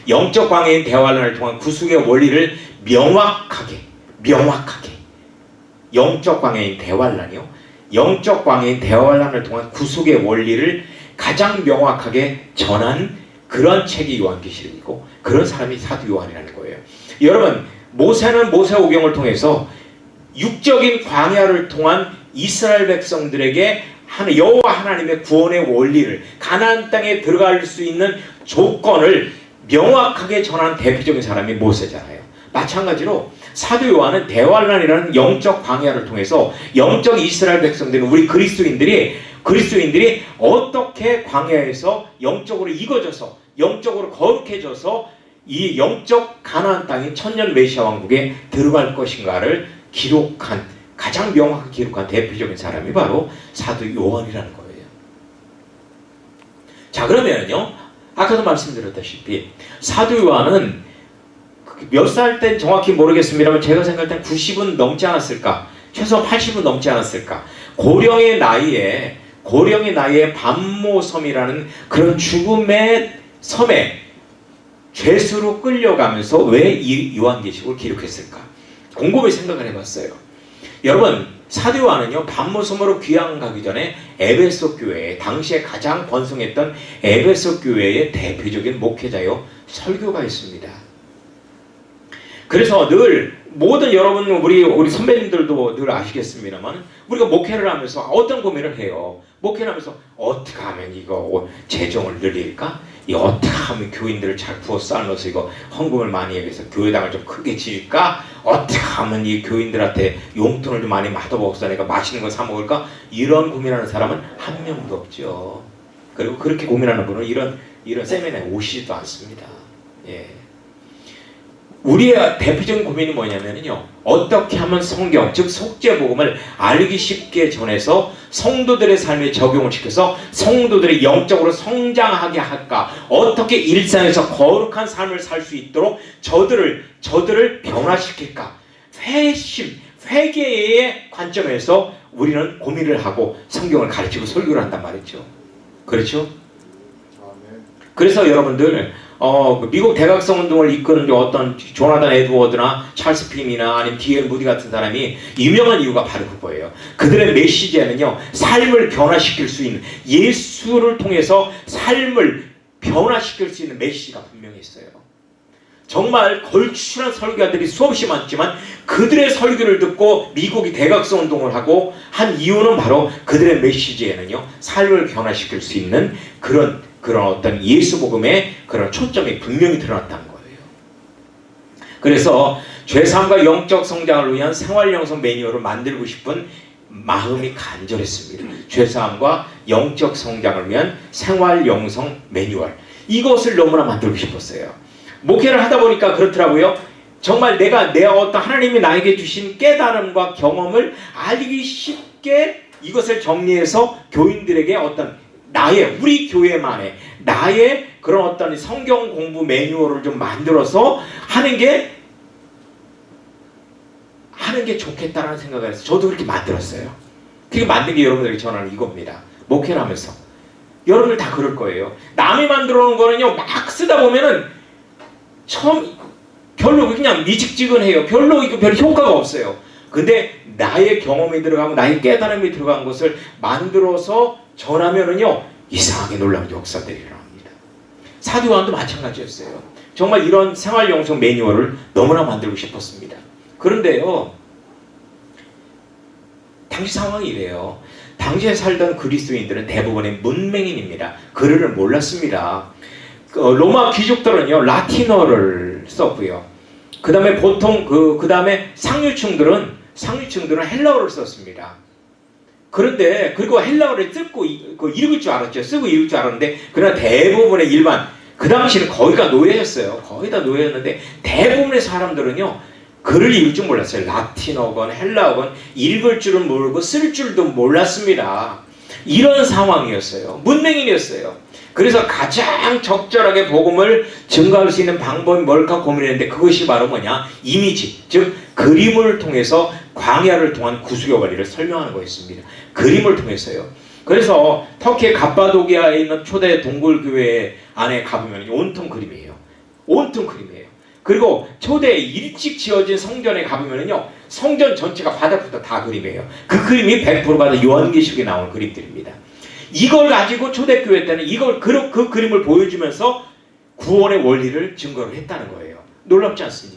영적 광해인 대화론을 통한 구속의 원리를 명확하게 명확하게 영적 광해인 대환란이요. 영적 광해인 대환란을 통한 구속의 원리를 가장 명확하게 전한 그런 책이 요한계시록이고 그런 사람이 사도 요한이라는 거예요. 여러분 모세는 모세오경을 통해서 육적인 광야를 통한 이스라엘 백성들에게 하는 여호와 하나님의 구원의 원리를 가나안 땅에 들어갈 수 있는 조건을 명확하게 전한 대표적인 사람이 모세잖아요. 마찬가지로 사도 요한은 대환란이라는 영적 광야를 통해서 영적 이스라엘 백성들은 우리 그리스도인들이 그리스도인들이 어떻게 광야에서 영적으로 익어져서 영적으로 거룩해져서 이 영적 가나안 땅인 천년 메시아 왕국에 들어갈 것인가를 기록한 가장 명확하게 기록한 대표적인 사람이 바로 사도 요한이라는 거예요. 자 그러면요 아까도 말씀드렸다시피 사도 요한은 몇 살 땐 정확히 모르겠습니다만 제가 생각할 땐 90은 넘지 않았을까? 최소 80은 넘지 않았을까? 고령의 나이에 고령의 나이에 반모섬이라는 그런 죽음의 섬에 죄수로 끌려가면서 왜 이 요한계시록을 기록했을까? 곰곰이 생각을 해봤어요. 여러분 사도 요한은요 반모섬으로 귀양 가기 전에 에베소 교회에 당시에 가장 번성했던 에베소 교회의 대표적인 목회자요 설교가였습니다 그래서 늘 모든 여러분 우리 우리 선배님들도 늘 아시겠습니다만 우리가 목회를 하면서 어떤 고민을 해요. 목회를 하면서 어떻게 하면 이거 재정을 늘릴까? 이 어떻게 하면 교인들을 잘 부어 쌓아서 이거 헌금을 많이 해서 교회당을 좀 크게 지을까? 어떻게 하면 이 교인들한테 용돈을 좀 많이 받아먹어서 내가 맛있는 거 사 먹을까? 이런 고민하는 사람은 한 명도 없죠. 그리고 그렇게 고민하는 분은 이런 이런 세미나에 오시지도 않습니다. 예. 우리의 대표적인 고민이 뭐냐면요. 어떻게 하면 성경, 즉 속죄복음을 알기 쉽게 전해서 성도들의 삶에 적용을 시켜서 성도들이 영적으로 성장하게 할까? 어떻게 일상에서 거룩한 삶을 살 수 있도록 저들을 저들을 변화시킬까? 회심, 회개의 관점에서 우리는 고민을 하고 성경을 가르치고 설교를 한단 말이죠. 그렇죠? 그래서 여러분들 어, 그 미국 대각성 운동을 이끄는 어떤 조나단 에드워드나 찰스 핌이나 아니면 디엘 무디 같은 사람이 유명한 이유가 바로 그거예요. 그들의 메시지에는요, 삶을 변화시킬 수 있는 예수를 통해서 삶을 변화시킬 수 있는 메시지가 분명히 있어요. 정말 걸출한 설교자들이 수없이 많지만 그들의 설교를 듣고 미국이 대각성 운동을 하고 한 이유는 바로 그들의 메시지에는요, 삶을 변화시킬 수 있는 그런 그런 어떤 예수 복음의 그런 초점이 분명히 드러났다는 거예요. 그래서 죄사함과 영적 성장을 위한 생활 영성 매뉴얼을 만들고 싶은 마음이 간절했습니다. 죄사함과 영적 성장을 위한 생활 영성 매뉴얼 이것을 너무나 만들고 싶었어요. 목회를 하다 보니까 그렇더라고요. 정말 내가 내 어떤 하나님이 나에게 주신 깨달음과 경험을 알기 쉽게 이것을 정리해서 교인들에게 어떤 나의 우리 교회만의 나의 그런 어떤 성경 공부 매뉴얼을 좀 만들어서 하는 게 하는 게 좋겠다라는 생각을 해서 저도 그렇게 만들었어요. 그렇게 만든 게 여러분들에게 전하는 이겁니다. 목회를 하면서 여러분들 다 그럴 거예요. 남이 만들어 놓은 거는요 막 쓰다 보면은 처음 별로 그냥 미직지근해요. 별로 이거 별 효과가 없어요. 근데 나의 경험이 들어가고 나의 깨달음이 들어간 것을 만들어서 전하면은요 이상하게 놀라운 역사들이 일어납니다. 사도요한도 마찬가지였어요. 정말 이런 생활 영성 매뉴얼을 너무나 만들고 싶었습니다. 그런데요 당시 상황이 이래요. 당시에 살던 그리스도인들은 대부분의 문맹인입니다. 글을 몰랐습니다. 그 로마 귀족들은요 라틴어를 썼고요. 그 다음에 보통 그, 그 다음에 상류층들은, 상류층들은 헬라어를 썼습니다. 그런데, 그리고 헬라어를 쓰고, 이- 그 읽을 줄 알았죠. 쓰고 읽을 줄 알았는데, 그러나 대부분의 일반, 그 당시는 거의가 노예였어요. 거의 다 노예였는데, 대부분의 사람들은요, 글을 읽을 줄 몰랐어요. 라틴어건, 헬라어건, 읽을 줄은 모르고 쓸 줄도 몰랐습니다. 이런 상황이었어요. 문맹인이었어요. 그래서 가장 적절하게 복음을 증가할 수 있는 방법이 뭘까 고민했는데 그것이 바로 뭐냐? 이미지, 즉 그림을 통해서 광야를 통한 구속의 원리를 설명하는 거였습니다. 그림을 통해서요. 그래서 터키의 갑바도기아에 있는 초대 동굴교회 안에 가보면 온통 그림이에요. 온통 그림이에요. 그리고 초대 일찍 지어진 성전에 가보면요 성전 전체가 바닥부터 다 그림이에요. 그 그림이 100%가 다 요한계시록에 나오는 그림들입니다. 이걸 가지고 초대교회 때는 이걸 그, 그 그림을 보여주면서 구원의 원리를 증거를 했다는 거예요. 놀랍지 않습니까?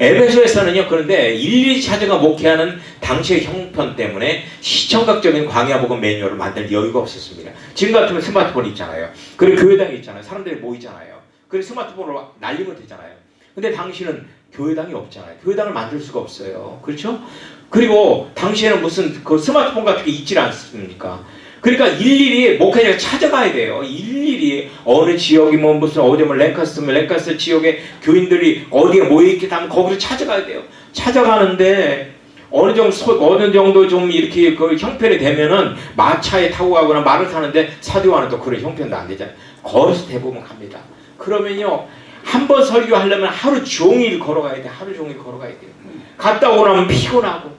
에베소에서는요 그런데 일일이 찾아가 목회하는 당시의 형편 때문에 시청각적인 광야복음 매뉴얼을 만들 여유가 없었습니다. 지금 같으면 스마트폰 있잖아요. 그리고 교회당이 있잖아요. 사람들이 모이잖아요. 그리고 스마트폰으로 날리면 되잖아요. 근데 당신은 교회당이 없잖아요. 교회당을 만들 수가 없어요. 그렇죠? 그리고 당시에는 무슨 그 스마트폰 같은 게 있질 않습니까? 그러니까 일일이 목회자가 찾아가야 돼요. 일일이 어느 지역이 뭐 무슨 어디 뭐 랭카스면 랭카스 지역의 교인들이 어디에 모여 있게 하면 거기로 찾아가야 돼요. 찾아가는데 어느 정도 소- 어느 정도 좀 이렇게 그 형편이 되면은 마차에 타고 가거나 말을 타는데 사도와는 또 그런 형편도 안 되잖아요. 걸어서 대부분 갑니다. 그러면요 한 번 설교하려면 하루 종일 걸어가야 돼. 하루 종일 걸어가야 돼요. 갔다 오고 나면 피곤하고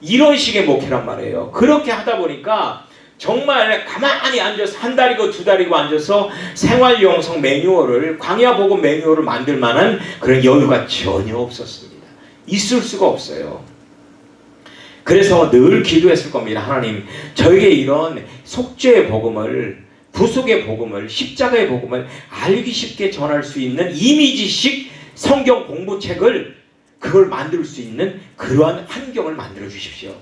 이런 식의 목회란 말이에요. 그렇게 하다 보니까 정말 가만히 앉아서 한 달이고 두 달이고 앉아서 생활 영성 매뉴얼을 광야 복음 매뉴얼을 만들 만한 그런 여유가 전혀 없었습니다. 있을 수가 없어요. 그래서 늘 기도했을 겁니다. 하나님, 저에게 이런 속죄의 복음을 부속의 복음을 십자가의 복음을 알기 쉽게 전할 수 있는 이미지식 성경 공부책을 그걸 만들 수 있는 그러한 환경을 만들어 주십시오.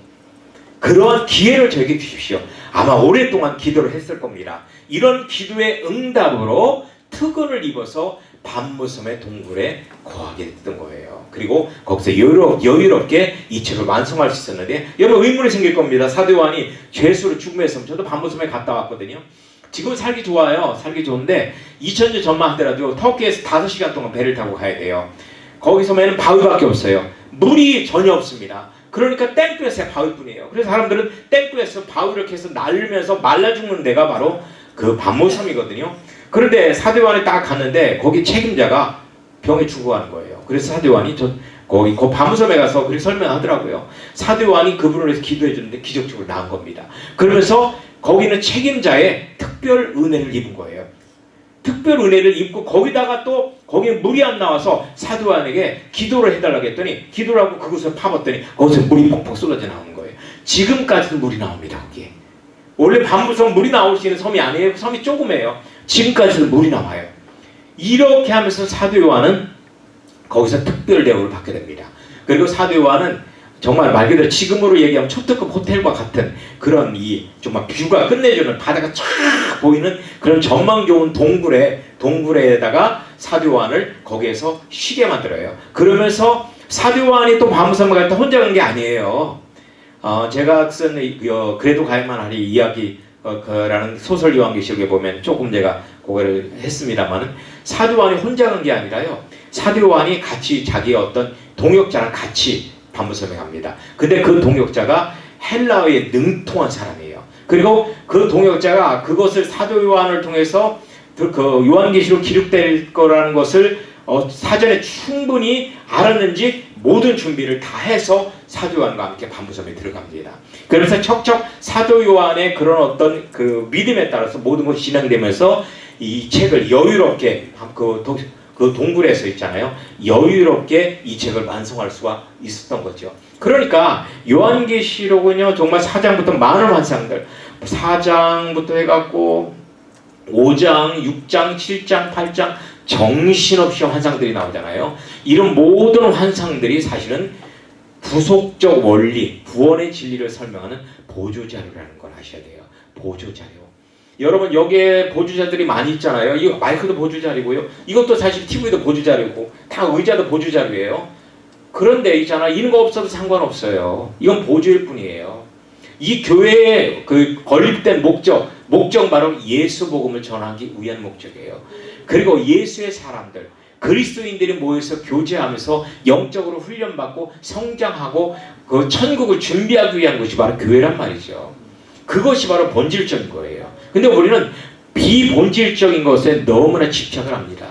그러한 기회를 저에게 주십시오. 아마 오랫동안 기도를 했을 겁니다. 이런 기도의 응답으로 특권을 입어서 밤무섬의 동굴에 거하게 됐던 거예요. 그리고 거기서 여유로, 여유롭게 이 책을 완성할 수 있었는데 여러분 의문이 생길 겁니다. 요한이 죄수로 죽음했으면 저도 밤무섬에 갔다 왔거든요. 지금 살기 좋아요. 살기 좋은데 2000년 전만 하더라도 터키에서 5시간 동안 배를 타고 가야 돼요. 거기서면은 바위밖에 없어요. 물이 전혀 없습니다. 그러니까 땡볕에 바위뿐이에요. 그래서 사람들은 땡볕에서 바위를 이렇게 해서 날면서 말라 죽는 데가 바로 그 밤모섬이거든요. 그런데 사대원에 딱 갔는데 거기 책임자가 병에 죽어가는 거예요. 그래서 사대원이 저 거기 그 밤섬에 가서 그렇게 설명하더라고요. 사대원이 그분을 위해서 기도해 주는데 기적적으로 나은 겁니다. 그러면서 거기는 책임자의 특별 은혜를 입은 거예요. 특별 은혜를 입고 거기다가 또 거기에 물이 안 나와서 사도안에게 기도를 해달라고 했더니 기도를 하고 그곳을 파봤더니 거기서 물이 폭폭 쏟아져 나오는 거예요. 지금까지도 물이 나옵니다. 거기에. 원래 밤부섬 물이 나올 수 있는 섬이 아니에요. 섬이 조그매요. 지금까지도 물이 나와요. 이렇게 하면서 사도 요한은 거기서 특별 대우를 받게 됩니다. 그리고 사도 요한은 정말 말 그대로 지금으로 얘기하면 초특급 호텔과 같은 그런 이 정말 뷰가 끝내주는 바다가 쫙 보이는 그런 전망 좋은 동굴에 동굴에다가 사도요한을 거기에서 쉬게 만들어요. 그러면서 사도요한이 또 밤섬에 갈때 혼자 간 게 아니에요. 어, 제가 쓴 이- 어, 그래도 가야만 하리 이야기 어, 그라는 소설 요한계시록에 보면 조금 제가 그거를 했습니다만은 사도요한이 혼자 간 게 아니라요. 사도요한이 같이 자기의 어떤 동역자랑 같이 밤무섬에 갑니다. 근데 그 동역자가 헬라어에 능통한 사람이에요. 그리고 그 동역자가 그것을 사도 요한을 통해서 그- 그 요한계시록 기록될 거라는 것을 어, 사전에 충분히 알았는지 모든 준비를 다 해서 사도 요한과 함께 반부섬에 들어갑니다. 그래서 척척 사도 요한의 그런 어떤 그 믿음에 따라서 모든 것이 진행되면서 이 책을 여유롭게 그, 동, 그 동굴에서 있잖아요. 여유롭게 이 책을 완성할 수가 있었던 거죠. 그러니까 요한계시록은요 정말 4장부터 많은 환상들 4장부터 해갖고 5장, 6장, 7장, 8장 정신없이 환상들이 나오잖아요. 이런 모든 환상들이 사실은 부속적 원리, 구원의 진리를 설명하는 보조자료라는 걸 아셔야 돼요. 보조자료. 여러분 여기에 보조자들이 많이 있잖아요. 이거 마이크도 보조자료고요. 이것도 사실 TV도 보조자료고 다 의자도 보조자료예요. 그런데 있잖아 이런 거 없어도 상관없어요. 이건 보조일 뿐이에요. 이 교회의 그 건립된 목적, 목적 바로 예수 복음을 전하기 위한 목적이에요. 그리고 예수의 사람들, 그리스도인들이 모여서 교제하면서 영적으로 훈련받고 성장하고 그 천국을 준비하기 위한 것이 바로 교회란 말이죠. 그것이 바로 본질적인 거예요. 근데 우리는 비본질적인 것에 너무나 집착을 합니다.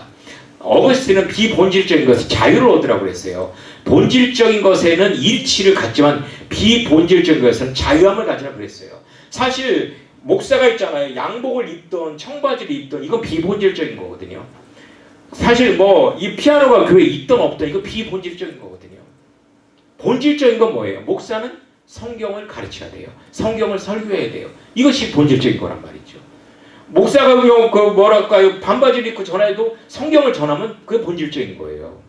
어거스틴은 비본질적인 것에 자유를 얻으라고 그랬어요. 본질적인 것에는 일치를 갖지만 비본질적인 것에는 자유함을 가지라고 그랬어요. 사실 목사가 있잖아요. 양복을 입던 청바지를 입던 이건 비본질적인 거거든요. 사실 뭐 이 피아노가 교회에 있던 없던 이거 비본질적인 거거든요. 본질적인 건 뭐예요? 목사는 성경을 가르쳐야 돼요. 성경을 설교해야 돼요. 이것이 본질적인 거란 말이죠. 목사가 그냥 그 뭐랄까요 반바지를 입고 전화해도 성경을 전하면 그게 본질적인 거예요.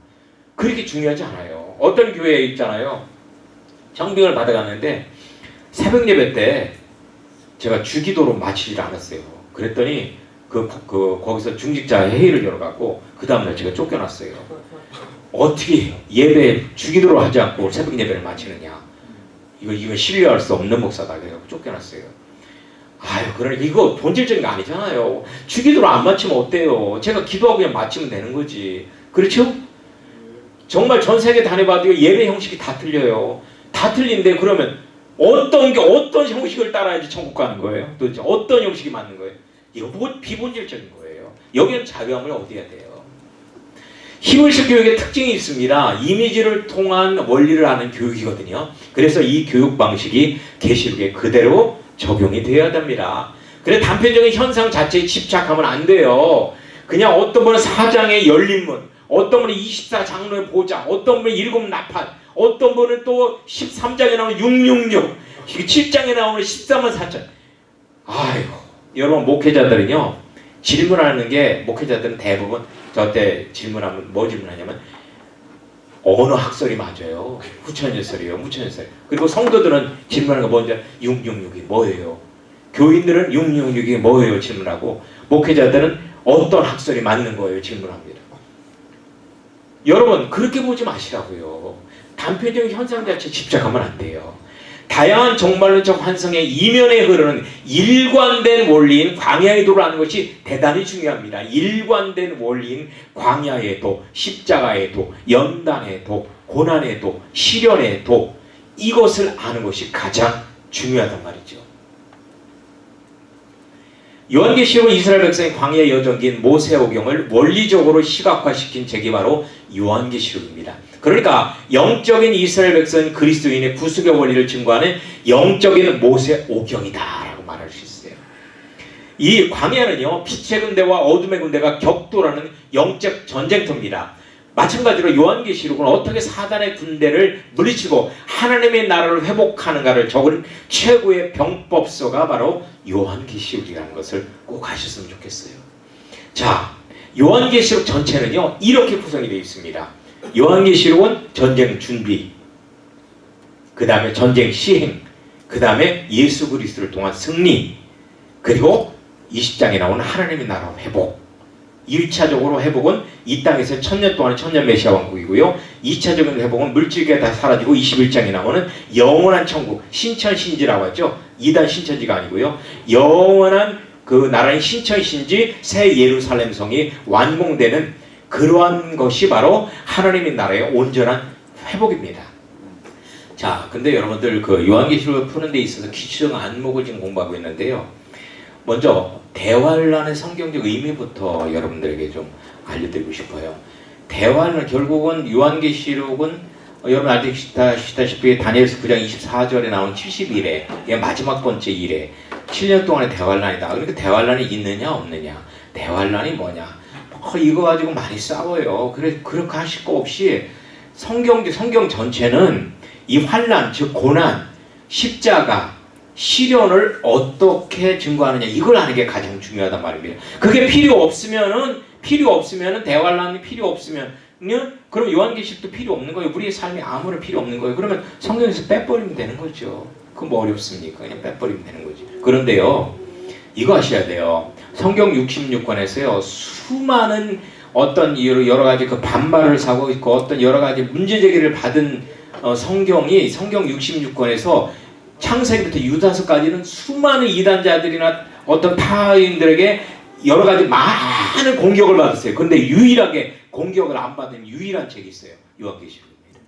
그렇게 중요하지 않아요. 어떤 교회에 있잖아요. 청빙을 받아갔는데 새벽 예배 때 제가 주기도로 마치질 않았어요. 그랬더니 그, 그 거기서 중직자 회의를 열어갖고 그 다음날 제가 쫓겨났어요. 어떻게 예배 주기도로 하지 않고 새벽 예배를 마치느냐? 이거 이거 신뢰할 수 없는 목사다 그래갖고 쫓겨났어요. 아유, 그러니까 이거 본질적인 거 아니잖아요. 주기도로 안 마치면 어때요? 제가 기도하고 그냥 마치면 되는 거지. 그렇죠? 정말 전 세계 다녀봐도 예배 형식이 다 틀려요. 다 틀린데 그러면 어떤 게 어떤 형식을 따라야지 천국 가는 거예요? 도대체 어떤 형식이 맞는 거예요? 이거 뭐 비본질적인 거예요. 여기는 자유함을 얻어야 돼요. 히브리식 교육의 특징이 있습니다. 이미지를 통한 원리를 아는 교육이거든요. 그래서 이 교육 방식이 계시록에 그대로 적용이 되어야 됩니다. 그래 단편적인 현상 자체에 집착하면 안 돼요. 그냥 어떤 분은 사장의 열린문, 어떤 분은 24장로의 보장, 어떤 분은 일곱 나팔, 어떤 분은 또 13장에 나오는 666, 7장에 나오는 13만 4천. 아이고, 여러분 목회자들은요 질문하는 게 목회자들은 대부분 저때 질문하면 뭐 질문하냐면 언어 학설이 맞아요. 후천예설이에요. 무천예설. 그리고 성도들은 질문하는 거 먼저 666이 뭐예요? 교인들은 666이 뭐예요? 질문하고 목회자들은 어떤 학설이 맞는 거예요? 질문합니다. 여러분 그렇게 보지 마시라고요. 단편적인 현상 자체 집착하면 안 돼요. 다양한 정말론적 환상의 이면에 흐르는 일관된 원리인 광야의 도를 아는 것이 대단히 중요합니다. 일관된 원리인 광야의 도, 십자가의 도, 연단의 도, 고난의 도, 시련의 도 이것을 아는 것이 가장 중요하단 말이죠. 요한계시록은 이스라엘 백성의 광야 여정기인 모세오경을 원리적으로 시각화시킨 책이 바로 요한계시록입니다. 그러니까 영적인 이스라엘 백성은 그리스도인의 구속의 원리를 증거하는 영적인 모세 오경이다라고 말할 수 있어요. 이 광야는요 빛의 군대와 어둠의 군대가 격돌하는 영적 전쟁터입니다. 마찬가지로 요한계시록은 어떻게 사단의 군대를 물리치고 하나님의 나라를 회복하는가를 적은 최고의 병법서가 바로 요한계시록이라는 것을 꼭 아셨으면 좋겠어요. 자, 요한계시록 전체는요 이렇게 구성이 되어 있습니다. 요한계시록은 전쟁 준비, 그 다음에 전쟁 시행, 그 다음에 예수 그리스도를 통한 승리, 그리고 20장에 나오는 하나님의 나라 회복. 1차적으로 회복은 이 땅에서 천년 동안의 천년 메시아 왕국이고요. 2차적인 회복은 물질계 다 사라지고 21장에 나오는 영원한 천국, 신천신지라고 하죠. 이단 신천지가 아니고요. 영원한 그 나라의 신천신지 새 예루살렘 성이 완공되는 그러한 것이 바로 하나님의 나라의 온전한 회복입니다. 자, 근데 여러분들 그 요한계시록을 푸는 데 있어서 기초적 안목을 지금 공부하고 있는데요. 먼저 대환란의 성경적 의미부터 여러분들에게 좀 알려드리고 싶어요. 대환란 결국은 요한계시록은 어, 여러분 아시다시피 다니엘서 9장 24절에 나온 70일에 이 마지막 번째 일에 7년 동안의 대환란이다. 그러니까 대환란이 있느냐 없느냐. 대환란이 뭐냐. 어, 이거 가지고 많이 싸워요. 그래 그렇게 하실 거 없이 성경 성경 전체는 이 환란 즉 고난 십자가 시련을 어떻게 증거하느냐 이걸 아는 게 가장 중요하단 말입니다. 그게 필요 없으면은 필요 없으면은 대환란이 필요 없으면 은 그럼 요한계시록도 필요 없는 거예요. 우리의 삶이 아무런 필요 없는 거예요. 그러면 성경에서 빼버리면 되는 거죠. 그뭐 어렵습니까? 그냥 빼버리면 되는 거지. 그런데요, 이거 아셔야 돼요. 성경 66권에서요, 수많은 어떤 이유로 여러 가지 그 반발을 사고 있고 어떤 여러 가지 문제 제기를 받은 어, 성경이 성경 66권에서 창세기부터 유다서까지는 수많은 이단자들이나 어떤 타인들에게 여러 가지 많은 공격을 받았어요. 그런데 유일하게 공격을 안 받은 유일한 책이 있어요. 요한계시록입니다.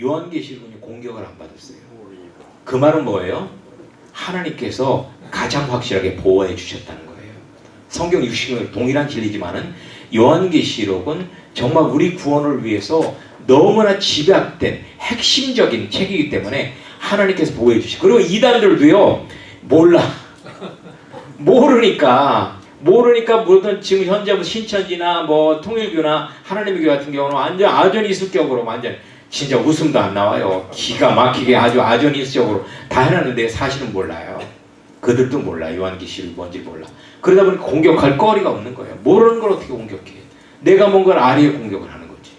요한계시록은 공격을 안 받았어요. 그 말은 뭐예요? 하나님께서 가장 확실하게 보호해 주셨다는 거예요. 성경 60은 동일한 진리지만은 요한계시록은 정말 우리 구원을 위해서 너무나 집약된 핵심적인 책이기 때문에 하나님께서 보호해 주시. 그리고 이단들도요 몰라. 모르니까 모르니까 모든 지금 현재 뭐 신천지나 뭐 통일교나 하나님의 교회 같은 경우는 완전 아전이수격으로 완전 진짜 웃음도 안 나와요. 기가 막히게 아주 아전이수적으로 다 해놨는데 사실은 몰라요. 그들도 몰라 요한계시록이 뭔지 몰라. 그러다 보니까 공격할 거리가 없는 거예요. 모르는 걸 어떻게 공격해? 내가 뭔가를 아리에 공격을 하는 거지.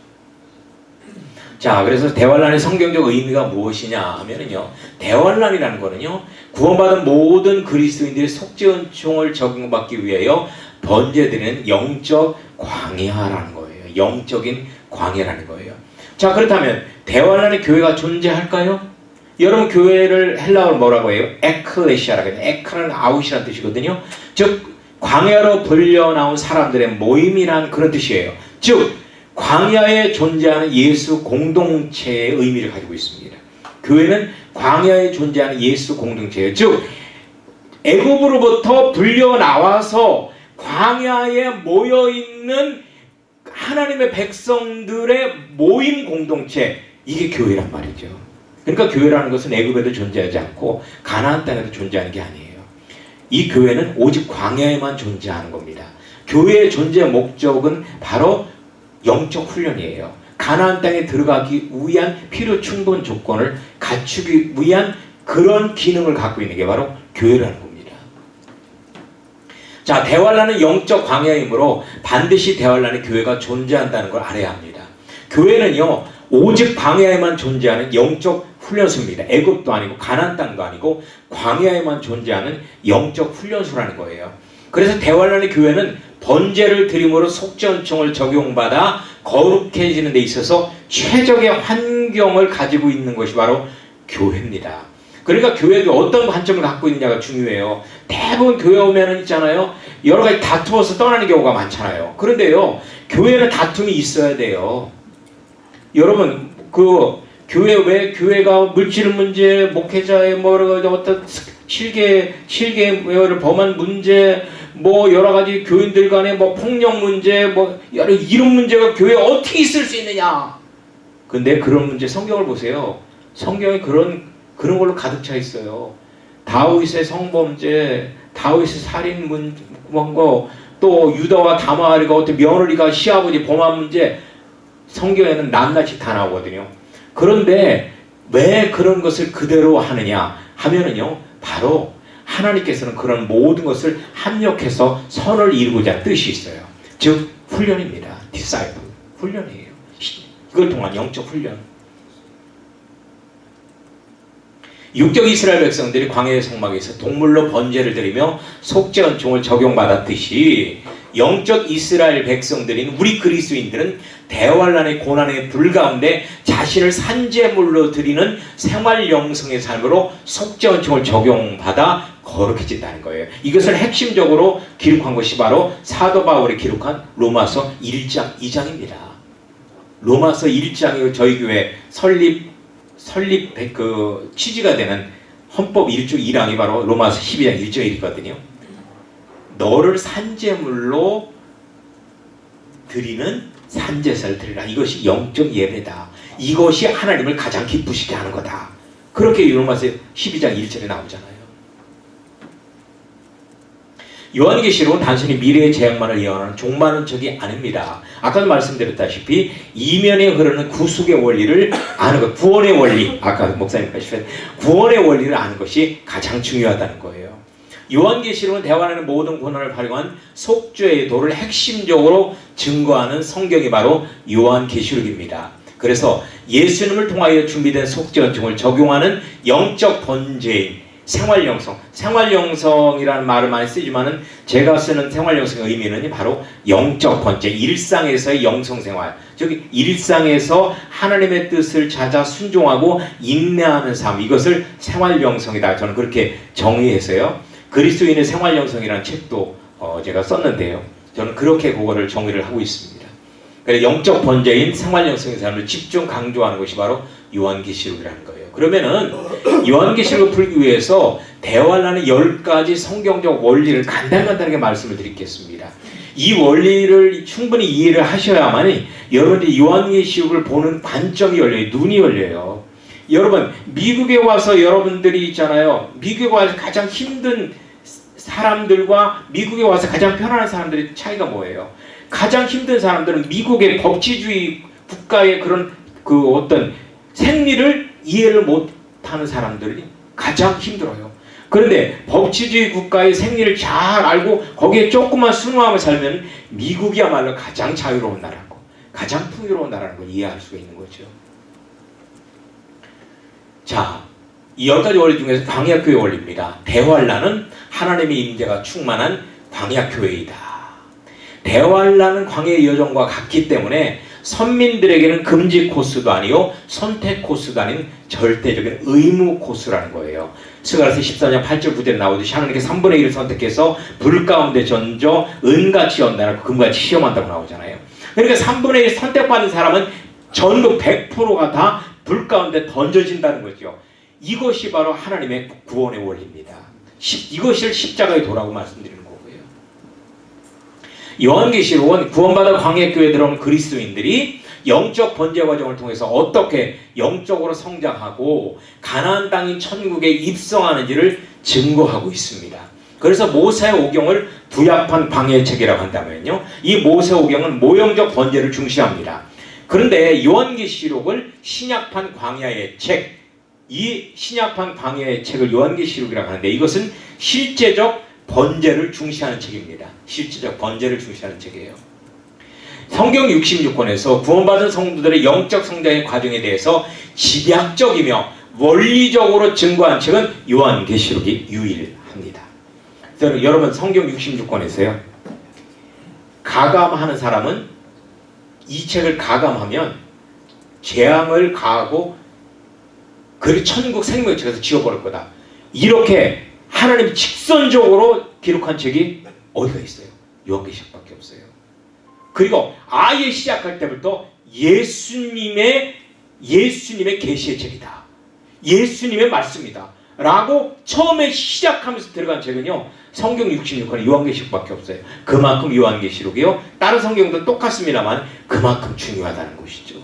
자, 그래서 대환란의 성경적 의미가 무엇이냐 하면은요. 대환란이라는 거는요. 구원받은 모든 그리스도인들의 속죄은총을 적용받기 위하여 번제되는 영적 광야라는 거예요. 영적인 광야라는 거예요. 자, 그렇다면 대환란의 교회가 존재할까요? 여러분 교회를 헬라어로 뭐라고 해요? ἐκκλησία라고 해요. ἐκ는 out이라는 뜻이거든요. 즉 광야로 불려 나온 사람들의 모임이란 그런 뜻이에요. 즉 광야에 존재하는 예수 공동체의 의미를 가지고 있습니다. 교회는 광야에 존재하는 예수 공동체예요. 즉 애굽으로부터 불려 나와서 광야에 모여 있는 하나님의 백성들의 모임 공동체 이게 교회란 말이죠. 그러니까 교회라는 것은 애굽에도 존재하지 않고 가나안 땅에도 존재하는 게 아니에요. 이 교회는 오직 광야에만 존재하는 겁니다. 교회의 존재 목적은 바로 영적 훈련이에요. 가나안 땅에 들어가기 위한 필요 충분 조건을 갖추기 위한 그런 기능을 갖고 있는 게 바로 교회라는 겁니다. 자, 대환란은 영적 광야이므로 반드시 대환란의 교회가 존재한다는 걸 알아야 합니다. 교회는요, 오직 광야에만 존재하는 영적 훈련소입니다. 애굽도 아니고 가나안 땅도 아니고 광야에만 존재하는 영적 훈련소라는 거예요. 그래서 대환란의 교회는 번제를 드림으로 속전총을 적용받아 거룩해지는 데 있어서 최적의 환경을 가지고 있는 것이 바로 교회입니다. 그러니까 교회도 어떤 관점을 갖고 있느냐가 중요해요. 대부분 교회 오면은 있잖아요. 여러 가지 다투어서 떠나는 경우가 많잖아요. 그런데요. 교회는 다툼이 있어야 돼요. 여러분 그 교회 왜 교회가 물질 문제, 목회자의 뭐 어떤 실계 실계를 범한 문제, 뭐 여러 가지 교인들 간의 뭐 폭력 문제, 뭐 여러 이런 문제가 교회에 어떻게 있을 수 있느냐? 근데 그런 문제 성경을 보세요. 성경에 그런 그런 걸로 가득 차 있어요. 다윗의 성범죄, 다윗의 살인 문거, 또 유다와 다마리가 어떤 며느리가 시아버지 범한 문제 성경에는 낱낱이 다 나오거든요. 그런데 왜 그런 것을 그대로 하느냐 하면은요. 바로 하나님께서는 그런 모든 것을 합력해서 선을 이루고자 뜻이 있어요. 즉 훈련입니다. 디사이플 훈련이에요. 이걸 통한 영적 훈련. 육적 이스라엘 백성들이 광야의 성막에서 동물로 번제를 드리며 속죄 은총을 적용받았듯이 영적 이스라엘 백성들인 우리 그리스도인들은 대환란의 고난의 불 가운데 자신을 산재물로 드리는 생활 영성의 삶으로 속죄 은총을 적용받아 거룩해진다는 거예요. 이것을 핵심적으로 기록한 것이 바로 사도 바울이 기록한 로마서 1장 2장입니다. 로마서 1장이 저희 교회 설립 설립 그 취지가 되는 헌법 1조 1항이 바로 로마서 12장 1조 1이거든요. 너를 산재물로 드리는 산제사를 드리라. 이것이 영적 예배다. 이것이 하나님을 가장 기쁘시게 하는 거다. 그렇게 요마서 12장 1절에 나오잖아요. 요한계시록은 단순히 미래의 재앙만을 예언하는 종말은 적이 아닙니다. 아까도 말씀드렸다시피 이면에 흐르는 구속의 원리를 아는 것, 구원의 원리, 아까 목사님까지 구원의 원리를 아는 것이 가장 중요하다는 거예요. 요한계시록은 대화하는 모든 고난을 발견한 속죄의 도를 핵심적으로 증거하는 성경이 바로 요한계시록입니다. 그래서 예수님을 통하여 준비된 속죄원증을 적용하는 영적 번제인 생활영성, 생활영성이라는 말을 많이 쓰지만은 제가 쓰는 생활영성의 의미는 바로 영적 번째, 일상에서의 영성생활. 즉 일상에서 하나님의 뜻을 찾아 순종하고 인내하는 삶. 이것을 생활영성이다. 저는 그렇게 정의해서요. 그리스도인의 생활 영성이라는 책도 어, 제가 썼는데요. 저는 그렇게 그거를 정의를 하고 있습니다. 영적 번제인 생활 영성의 삶을 집중 강조하는 것이 바로 요한계시록이라는 거예요. 그러면은 요한계시록을 풀기 위해서 대화라는 열 가지 성경적 원리를 간단간단하게 말씀을 드리겠습니다. 이 원리를 충분히 이해를 하셔야만이 여러분들이 요한계시록을 보는 관점이 열려요. 눈이 열려요. 여러분 미국에 와서 여러분들이 있잖아요. 미국에 와서 가장 힘든 사람들과 미국에 와서 가장 편안한 사람들의 차이가 뭐예요? 가장 힘든 사람들은 미국의 법치주의 국가의 그런 그 어떤 생리를 이해를 못하는 사람들이 가장 힘들어요. 그런데 법치주의 국가의 생리를 잘 알고 거기에 조금만 순응하며 살면 미국이야말로 가장 자유로운 나라고 가장 풍요로운 나라라는 걸 이해할 수가 있는 거죠. 자, 이 열 가지 원리 중에서 광야교회 원리입니다. 대환란은 하나님의 임재가 충만한 광야교회이다. 대환란은 광야의 여정과 같기 때문에 선민들에게는 금지 코스도 아니요 선택 코스도 아닌 절대적인 의무 코스라는 거예요. 스가랴서 14장 8절 9절에 나오듯이 하나님께 3분의 1을 선택해서 불 가운데 던져 은같이 연단하고 금같이 시험한다고 나오잖아요. 그러니까 3분의 1 선택받은 사람은 전부 100%가 다 불 가운데 던져진다는 거죠. 이것이 바로 하나님의 구원의 원리입니다. 십- 이것을 십자가의 도라고 말씀드리는 거고요. 요한계시록은 구원받아 광야교회에 들어온 그리스도인들이 영적 번제 과정을 통해서 어떻게 영적으로 성장하고 가나안 땅인 천국에 입성하는지를 증거하고 있습니다. 그래서 모세 오경을 부약한 광야의 책이라고 한다면요. 이 모세 오경은 모형적 번제를 중시합니다. 그런데 요한계시록을 신약판 광야의 책, 이 신약판 광야의 책을 요한계시록이라고 하는데 이것은 실제적 번제를 중시하는 책입니다. 실제적 번제를 중시하는 책이에요. 성경 66권에서 구원받은 성도들의 영적 성장의 과정에 대해서 집약적이며 원리적으로 증거한 책은 요한계시록이 유일합니다. 여러분 성경 66권에서요. 가감하는 사람은 이 책을 가감하면 재앙을 가하고 그리 천국 생명의 책에서 지워버릴 거다. 이렇게 하나님이 직선적으로 기록한 책이 어디가 있어요? 요한계시록밖에 없어요. 그리고 아예 시작할 때부터 예수님의 예수님의 계시의 책이다. 예수님의 말씀이다. 라고 처음에 시작하면서 들어간 책은요. 성경 66권에 요한계시록밖에 없어요. 그만큼 요한계시록이요. 다른 성경도 똑같습니다만 그만큼 중요하다는 것이죠.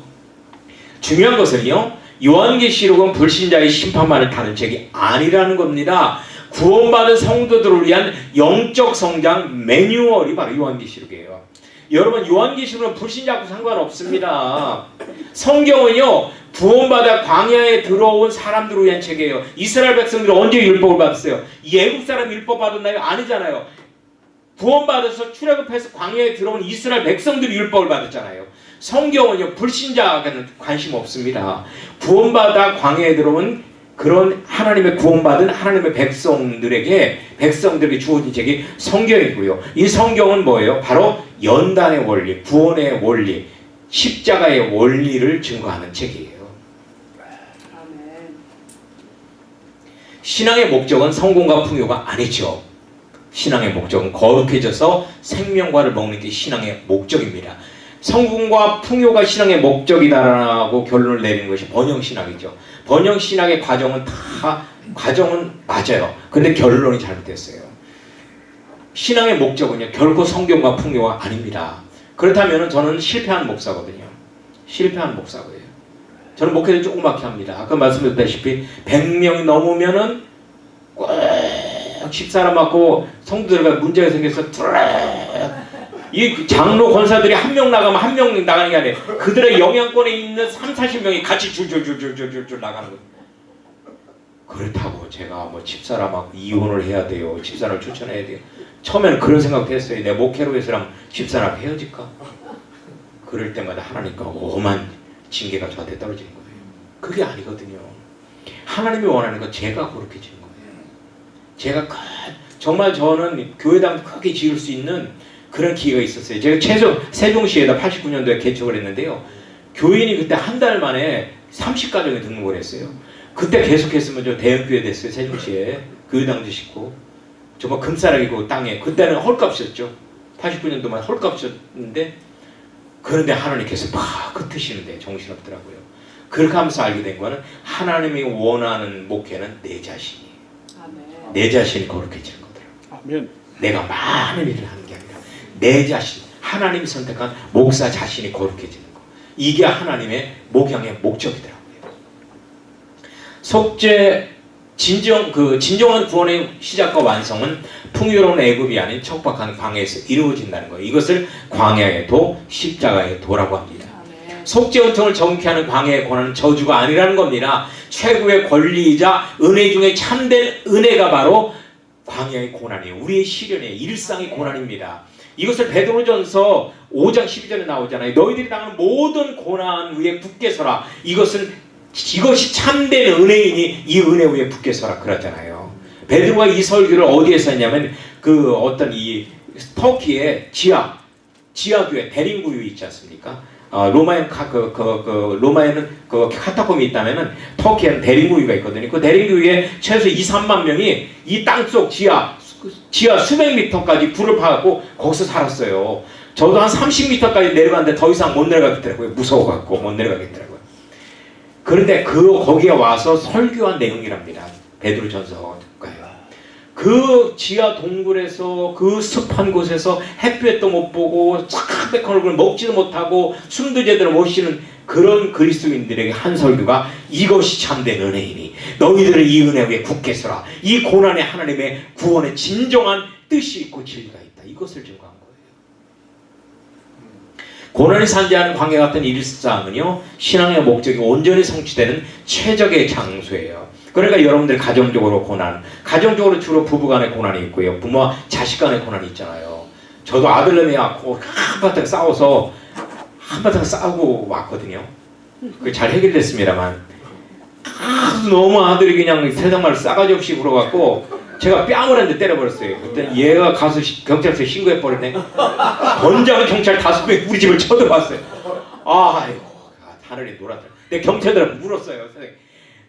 중요한 것은요. 요한계시록은 불신자의 심판만을 다는 책이 아니라는 겁니다. 구원받은 성도들을 위한 영적 성장 매뉴얼이 바로 요한계시록이에요. 여러분 요한계시록은 불신자하고 상관없습니다. 성경은요 구원받아 광야에 들어온 사람들을 위한 책이에요. 이스라엘 백성들이 언제 율법을 받았어요? 예국 사람 율법 받았나요? 아니잖아요. 구원받아서 출애굽해서 광야에 들어온 이스라엘 백성들이 율법을 받았잖아요. 성경은요 불신자에게는 관심 없습니다. 구원받아 광야에 들어온 그런 하나님의 구원받은 하나님의 백성들에게 백성들에게 주어진 책이 성경이고요. 이 성경은 뭐예요? 바로 연단의 원리, 구원의 원리, 십자가의 원리를 증거하는 책이에요. 신앙의 목적은 성공과 풍요가 아니죠. 신앙의 목적은 거룩해져서 생명과를 먹는 게 신앙의 목적입니다. 성공과 풍요가 신앙의 목적이다라고 결론을 내리는 것이 번영신학이죠. 번영신학의 과정은 다 과정은 맞아요. 근데 결론이 잘못됐어요. 신앙의 목적은요 결코 성경과 풍요가 아닙니다. 그렇다면 저는 실패한 목사거든요. 실패한 목사고요. 저는 목회를 조그맣게 합니다. 아까 말씀드렸다시피 100명이 넘으면은 꼭 십사람 맞고 성도들과 문제가 생겨서 뚜락 이 장로 권사들이 한 명 나가면 한 명 나가는 게 아니에요. 그들의 영향권에 있는 3, 40명이 같이 줄줄줄줄줄줄 나가는 거예요. 그렇다고 제가 뭐 집사람하고 이혼을 해야 돼요. 집사람을 추천해야 돼요. 처음에는 그런 생각도 했어요. 내 목회로 위해서라면 집사람 헤어질까? 그럴 때마다 하나님과 오만 징계가 저한테 떨어지는 거예요. 그게 아니거든요. 하나님이 원하는 건 제가 그렇게 지는 거예요. 제가 큰- 정말 저는 교회당 크게 지을 수 있는 그런 기회가 있었어요. 제가 최소 세종시에다 89년도에 개척을 했는데요. 교인이 그때 한 달 만에 30가정에 등록을 했어요. 그때 계속했으면 저 대형교회 됐어요. 세종시에 교회당도 짓고 정말 금싸라기고 땅에 그때는 헐값이었죠. 89년도만 헐값이었는데 그런데 하나님께서 막 흩으시는데 정신없더라고요. 그렇게 하면서 알게 된 거는 하나님이 원하는 목회는 내 자신이 아멘. 내 자신이 거룩해지는 거더라고요. 아멘. 내가 많은 일을 하는 내 자신 하나님이 선택한 목사 자신이 거룩해지는 거 이게 하나님의 목양의 목적이더라고요. 속죄 진정 그 진정한 구원의 시작과 완성은 풍요로운 애굽이 아닌 척박한 광야에서 이루어진다는 거예요. 이것을 광야의 도, 십자가의 도라고 합니다. 속죄 은총을 정케 하는 광야의 고난은 저주가 아니라는 겁니다. 최고의 권리이자 은혜 중에 참된 은혜가 바로 광야의 고난이에요. 우리의 시련이에요. 일상의 고난입니다. 이것을 베드로전서 5장 12절에 나오잖아요. 너희들이 당하는 모든 고난 위에 굳게 서라. 이것은 이것이 참된 은혜이니 이 은혜 위에 굳게 서라 그러잖아요. 베드로가 이 설교를 어디에서 했냐면 그 어떤 이 터키의 지하 지하교회 대림구유 있지 않습니까? 어, 로마에 그, 그, 그 로마에는 그 카타콤이 있다면은 터키에는 대림구유가 있거든요. 그 대림구유에 최소 2, 3만 명이 이 땅속 지하 지하 수백 미터까지 불을 파갖고 거기서 살았어요. 저도 한 30미터까지 내려갔는데 더 이상 못 내려가겠더라고요. 무서워갖고 못 내려가겠더라고요. 그런데 그 거기에 와서 설교한 내용이랍니다. 베드로 전서가요. 그 지하 동굴에서 그 습한 곳에서 햇볕도 못 보고 착백한 얼굴 먹지도 못하고 숨도 제대로 못 쉬는 그런 그리스도인들에게 한 설교가 이것이 참된 은혜이니 너희들은 이 은혜 위에 굳게 서라 이 고난에 하나님의 구원의 진정한 뜻이 있고 진리가 있다 이것을 증거한 거예요 고난이 산재하는 관계 같은 일상은요 신앙의 목적이 온전히 성취되는 최적의 장소예요 그러니까 여러분들 가정적으로 고난, 가정적으로 주로 부부간의 고난이 있고요. 부모와 자식 간의 고난이 있잖아요. 저도 아들내미 갖고 한바탕 싸워서 한바탕 싸우고 왔거든요. 그잘 해결됐습니다만 아주 너무 아들이 그냥 세상말 싸가지 없이 굴어갖고 제가 뺨을 한 대 때려버렸어요. 그때 얘가 가서 시- 경찰서에 신고해버렸네. 번장은 경찰 다섯 명이 우리 집을 쳐들어왔어요. 아이고 하늘이 놀았다. 근데 경찰들은 물었어요.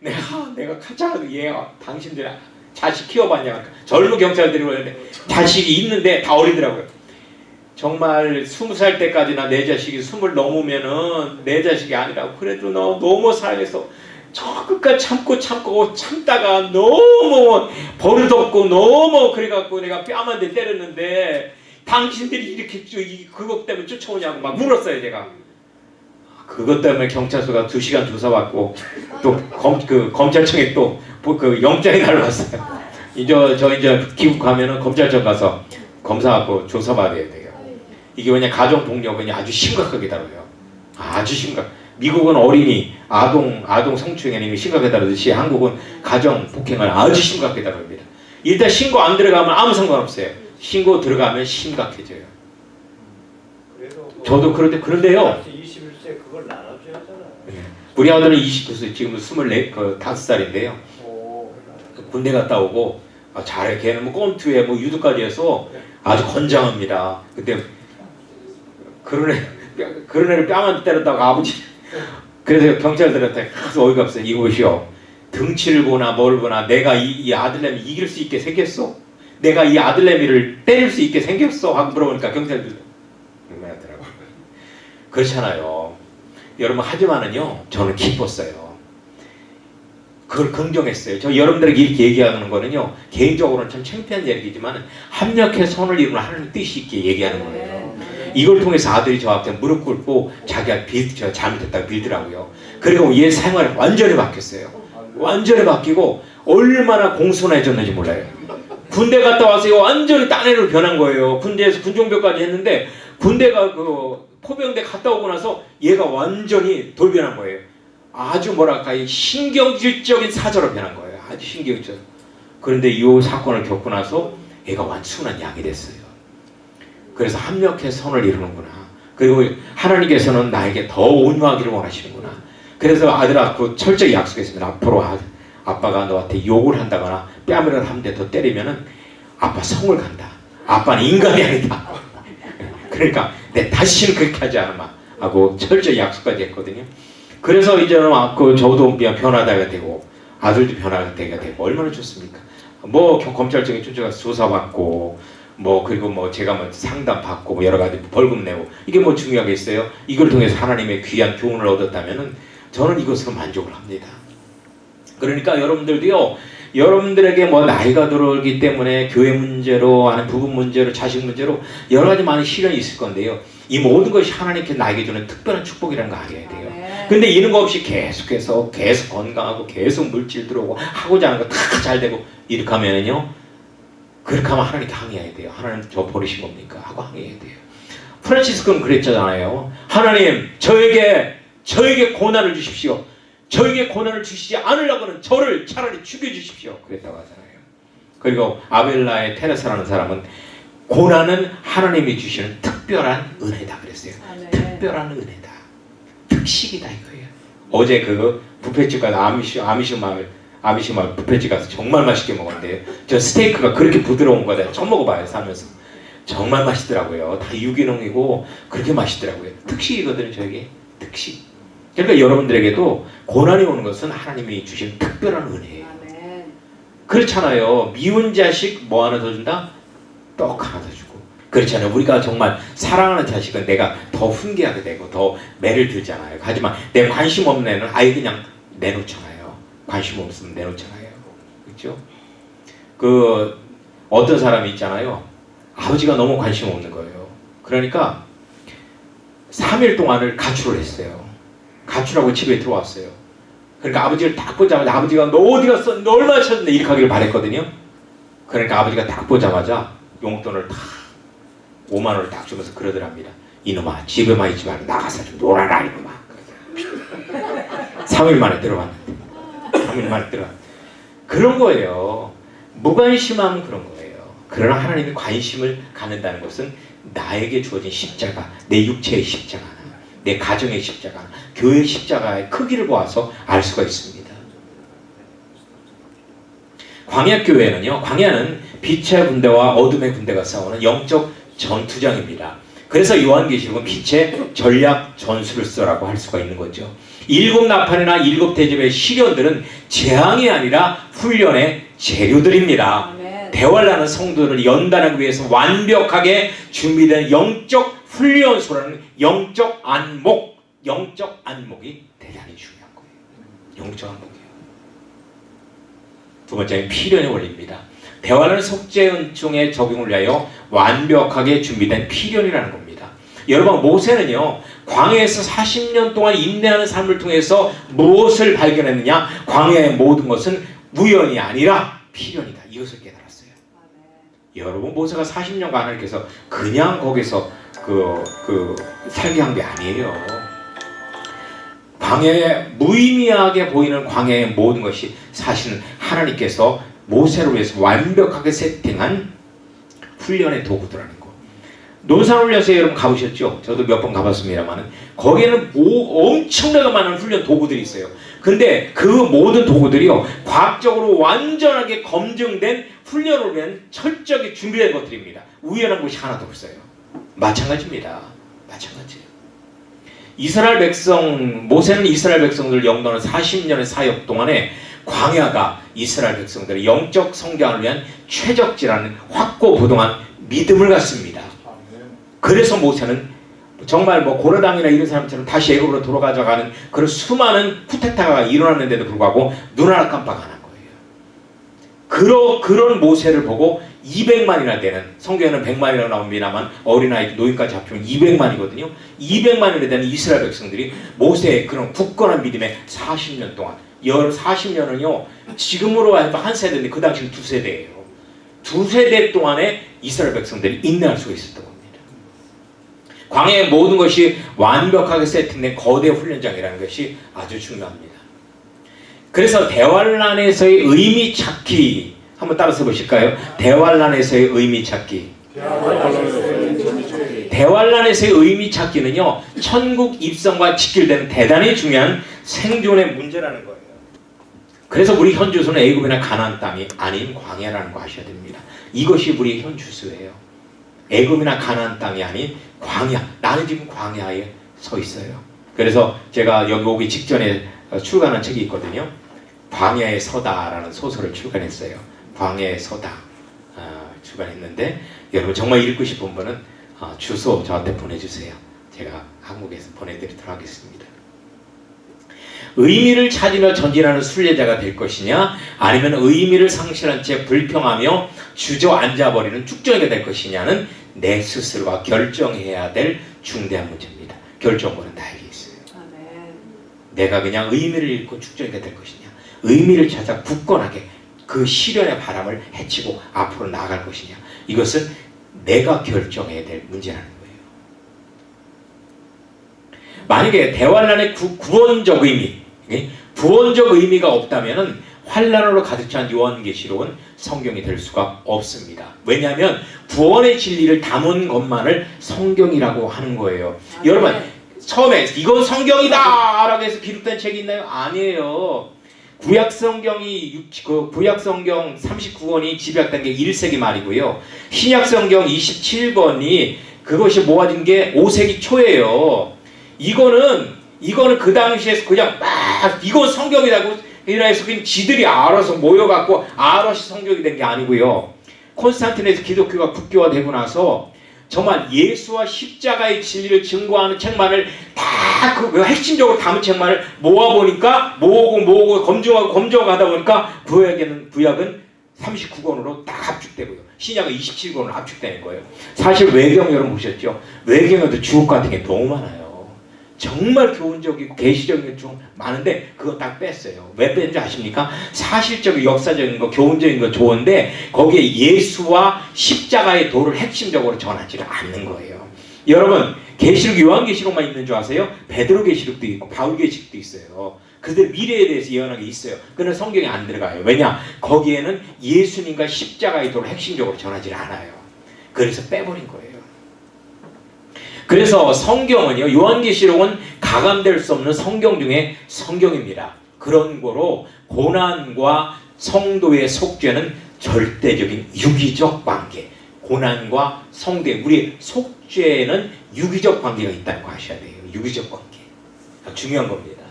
내가 내가 가짜라도 얘가 당신들 자식 키워봤냐 젊은 경찰들이 오는데 자식이 있는데 다 어리더라고요. 정말 스무 살 때까지나 내 자식이 스물 넘으면은 내 자식이 아니라고 그래도 너 너무 사랑해서 저 끝까지 참고 참고 참다가 너무 버릇없고 너무 그래갖고 내가 뺨한 대 때렸는데 당신들이 이렇게 그것 때문에 쫓아오냐고 막 물었어요 제가. 그것 때문에 경찰서가 두 시간 조사받고 또 검 그 검찰청에 또 그 영장이 날라왔어요. 이제 저 이제 귀국하면은 검찰청 가서 검사하고 조사받아야 돼요. 이게 왜냐 가정 폭력은 아주 심각하게 다뤄요. 아주 심각. 미국은 어린이 아동 아동 성추행이 심각하게 다루듯이 한국은 가정 폭행을 아주 심각하게 다룹니다. 일단 신고 안 들어가면 아무 상관없어요. 신고 들어가면 심각해져요. 뭐 저도 그런데 그런데요. 21세 그걸 나눠줘야 하잖아요. 우리 아들은 29세 지금 24, 그 5살인데요. 오, 군대 갔다 오고 아, 잘해 걔는 뭐 꼼투에 뭐 유도까지 해서 아주 건장합니다. 그때 그런 애 뺨- 그런 애를 뺨한 대 때렸다고 아버지 그래서 경찰들한테 하도 어이가 없어요. 이것이요 등치를 보나 뭘 보나 내가 이, 이 아들내미 이길 수 있게 생겼어. 내가 이 아들내미를 때릴 수 있게 생겼어 하고 물어보니까 경찰들 놀라더라고. 그렇잖아요. 여러분 하지만은요 저는 기뻤어요. 그걸 긍정했어요. 저 여러분들에게 이렇게 얘기하는 거는요 개인적으로는 참 창피한 얘기지만 합력해 선을 이루는 하나님 뜻이 있게 얘기하는 거예요. 이걸 통해서 아들이 저한테 무릎 꿇고 자기가 빌, 저 잘못했다고 빌더라고요. 그리고 얘 생활이 완전히 바뀌었어요. 완전히 바뀌고 얼마나 공손해졌는지 몰라요. 군대 갔다 와서 완전히 딴 애로 변한 거예요. 군대에서 군종병까지 했는데 군대가 그 포병대 갔다 오고 나서 얘가 완전히 돌변한 거예요. 아주 뭐랄까 이 신경질적인 사자로 변한 거예요. 아주 신경질. 그런데 이 사건을 겪고 나서 얘가 완순한 양이 됐어요. 그래서 합력해 선을 이루는구나. 그리고 하나님께서는 나에게 더 온유하기를 원하시는구나. 그래서 아들아 그 철저히 약속했습니다. 앞으로 아, 아빠가 너한테 욕을 한다거나 뺨을 한대 더 때리면은 아빠 성을 간다. 아빠는 인간이 아니다. 그러니까 내 다시는 그렇게 하지 않으마 하고 철저히 약속까지 했거든요. 그래서 이제는 아, 그 저도 변화다가 되고 아들도 변화가 되고 얼마나 좋습니까? 뭐 경- 검찰청에 쫓아가서 조사받고 뭐 그리고 뭐 제가 뭐 상담 받고 뭐 여러 가지 벌금 내고 이게 뭐 중요하겠어요? 이걸 통해서 하나님의 귀한 교훈을 얻었다면은 저는 이것으로 만족을 합니다. 그러니까 여러분들도요. 여러분들에게 뭐 나이가 들어오기 때문에 교회 문제로 아니 부부 문제로 자식 문제로 여러 가지 많은 시련이 있을 건데요. 이 모든 것이 하나님께 나에게 주는 특별한 축복이라는 거 알아야 돼요. 아멘. 근데 이런 거 없이 계속해서 계속 건강하고 계속 물질 들어오고 하고자 하는 거 다 잘 되고 이렇게 하면은요 그렇게 하면 하나님께 항의해야 돼요. 하나님 저 버리신 겁니까? 하고 항의해야 돼요. 프란치스코는 그랬잖아요. 하나님 저에게 저에게 고난을 주십시오. 저에게 고난을 주시지 않으려고는 저를 차라리 죽여주십시오. 그랬다고 하잖아요. 그리고 아벨라의 테레사라는 사람은 고난은 하나님이 주시는 특별한 은혜다 그랬어요. 아멘. 특별한 은혜다. 특식이다 이거예요. 어제 그 부페집 가서 아미시 아미시 마을 아미시 마을 부페집 가서 정말 맛있게 먹었는데 저 스테이크가 그렇게 부드러운 거다 처음 먹어봐요 살면서 정말 맛있더라고요. 다 유기농이고 그렇게 맛있더라고요. 특식이거든요 저에게 특식. 그러니까 여러분들에게도 고난이 오는 것은 하나님이 주신 특별한 은혜예요. 그렇잖아요. 미운 자식 뭐 하나 더 준다? 떡 하나 더 주고. 그렇잖아요. 우리가 정말 사랑하는 자식은 내가 더 훈계하게 되고 더 매를 들잖아요. 하지만 내 관심 없는 애는 아예 그냥 내놓잖아요. 관심 없으면 내놓잖아요. 그렇죠? 그 어떤 사람이 있잖아요. 아버지가 너무 관심 없는 거예요. 그러니까 3일 동안을 가출을 했어요. 가출하고 집에 들어왔어요. 그러니까 아버지를 딱 보자마자 아버지가 너 어디 갔어? 너 얼마나 찾았는데 이렇게 하기를 바랬거든요. 그러니까 아버지가 딱 보자마자 용돈을 딱 5만 원을 딱 주면서 그러더랍니다. 이놈아 집에만 있지 말고 나가서 좀 놀아라 이놈아. 3일 만에 들어왔는데 3일 만에 들어. 그런 거예요. 무관심함 그런 거예요. 그러나 하나님이 관심을 갖는다는 것은 나에게 주어진 십자가, 내 육체의 십자가, 내 가정의 십자가, 교회의 십자가의 크기를 보아서 알 수가 있습니다. 광야 교회는요. 광야는 빛의 군대와 어둠의 군대가 싸우는 영적 전투장입니다. 그래서 요한계시록은 빛의 전략 전술을 써라고 할 수가 있는 거죠. 일곱 나팔이나 일곱 대접의 시련들은 재앙이 아니라 훈련의 재료들입니다. 대화를 성도들을 연단하기 위해서 완벽하게 준비된 영적 훈련소라는 영적 안목, 영적 안목이 대단히 중요한 거예요. 영적 안목이에요. 두 번째는 필연의 원리입니다. 대화는 속죄 은총의 적용을 위하여 완벽하게 준비된 필연이라는 겁니다. 여러분 모세는요 광야에서 40년 동안 인내하는 삶을 통해서 무엇을 발견했느냐? 광야의 모든 것은 우연이 아니라 필연이다. 이것을 깨달았어요. 여러분 모세가 40년간 하나님께서 그냥 거기서 그, 그 살게 한 게 아니에요. 광야에 무의미하게 보이는 광야의 모든 것이 사실은 하나님께서 모세를 위해서 완벽하게 세팅한 훈련의 도구들라는 거. 논산훈 련소에 여러분 가보셨죠? 저도 몇 번 가봤습니다만은 거기에는 오- 엄청나게 많은 훈련 도구들이 있어요. 근데 그 모든 도구들이요 과학적으로 완전하게 검증된 훈련을 위한 철저하게 준비된 것들입니다. 우연한 것이 하나도 없어요. 마찬가지입니다. 마찬가지예요. 이스라엘 백성 모세는 이스라엘 백성들 영도하는 40년의 사역 동안에 광야가 이스라엘 백성들의 영적 성장을 위한 최적지라는 확고 부동한 믿음을 갖습니다. 그래서 모세는 정말 뭐 고려당이나 이런 사람처럼 다시 애굽으로 돌아가져가는 그런 수많은 쿠데타가 일어났는데도 불구하고 눈 하나 깜빡 안 한 거예요. 그러, 그런 모세를 보고 200만이나 되는 성경에는 100만이라고 나옵니다만 어린아이 노인까지 합치면 200만이거든요. 200만이나 되는 이스라엘 백성들이 모세의 그런 굳건한 믿음에 40년 동안 열 40년은요 지금으로 해도 한 세대인데 그 당시는 두 세대예요. 두 세대 동안에 이스라엘 백성들이 인내할 수가 있었던 겁니다. 광야의 모든 것이 완벽하게 세팅된 거대 훈련장이라는 것이 아주 중요합니다. 그래서 대환란에서의 의미 찾기 한번 따라서 보실까요? 대환란에서의 의미 찾기. 대환란에서의 의미 찾기는요 천국 입성과 직결되는 대단히 중요한 생존의 문제라는 거예요. 그래서 우리 현주소는 애굽이나 가나안 땅이 아닌 광야라는 거 아셔야 됩니다. 이것이 우리의 현주소예요. 애굽이나 가나안 땅이 아닌 광야. 나는 지금 광야에 서 있어요. 그래서 제가 여기 오기 직전에 어, 출간한 책이 있거든요. 광야에 서다라는 소설을 출간했어요. 광야에 서다 어, 출간했는데 여러분 정말 읽고 싶은 분은 어, 주소 저한테 보내주세요. 제가 한국에서 보내드리도록 하겠습니다. 의미를 찾으며 전진하는 순례자가 될 것이냐 아니면 의미를 상실한 채 불평하며 주저앉아 버리는 쭉정이가 될 것이냐는 내 스스로가 결정해야 될 중대한 문제입니다. 결정권은 나에게 있어요. 아멘. 내가 그냥 의미를 잃고 축적이가 될 것이냐 의미를 찾아 굳건하게 그 시련의 바람을 헤치고 앞으로 나아갈 것이냐 이것은 내가 결정해야 될 문제라는 거예요 만약에 대환란의 구, 구원적 의미 예? 구원적 의미가 없다면 환란으로 가득 찬 요한계시록은 성경이 될 수가 없습니다 왜냐하면 구원의 진리를 담은 것만을 성경이라고 하는 거예요 아멘. 여러분 처음에 이건 성경이다 라고 해서 기록된 책이 있나요? 아니에요. 구약 성경이 육- 그 구약 성경 39권이 집약된 게 1세기 말이고요. 신약 성경 27권이 그것이 모아진 게 5세기 초예요. 이거는 이거는 그 당시에 그냥 막 이건 성경이라고 이라해서 그냥 지들이 알아서 모여갖고 알아서 성경이 된 게 아니고요. 콘스탄티네에서 기독교가 국교화되고 나서 정말 예수와 십자가의 진리를 증거하는 책만을 다그 핵심적으로 담은 책만을 모아보니까 모으고 모으고 검증하고 검증하고 하다 보니까 구약에는 구약은 39권으로 딱 압축되고요. 신약은 27권으로 압축되는 거예요. 사실 외경 여러분 보셨죠? 외경에도 주옥 같은 게 너무 많아요. 정말 교훈적이고 계시적인 게 좀 많은데 그거 딱 뺐어요. 왜 뺀지 아십니까? 사실적인 역사적인 거, 교훈적인 거 좋은데 거기에 예수와 십자가의 도를 핵심적으로 전하지를 않는 거예요. 여러분 계시록 요한계시록만 있는 줄 아세요? 베드로 계시록도 있고 바울 계시록도 있어요. 그들 미래에 대해서 예언한 게 있어요. 그는 성경에 안 들어가요. 왜냐? 거기에는 예수님과 십자가의 도를 핵심적으로 전하지 않아요. 그래서 빼버린 거예요. 그래서 성경은요, 요한계시록은 가감될 수 없는 성경 중에 성경입니다. 그런 거로 고난과 성도의 속죄는 절대적인 유기적 관계. 고난과 성도의 우리 속죄는 유기적 관계가 있다는 거 아셔야 돼요. 유기적 관계. 중요한 겁니다.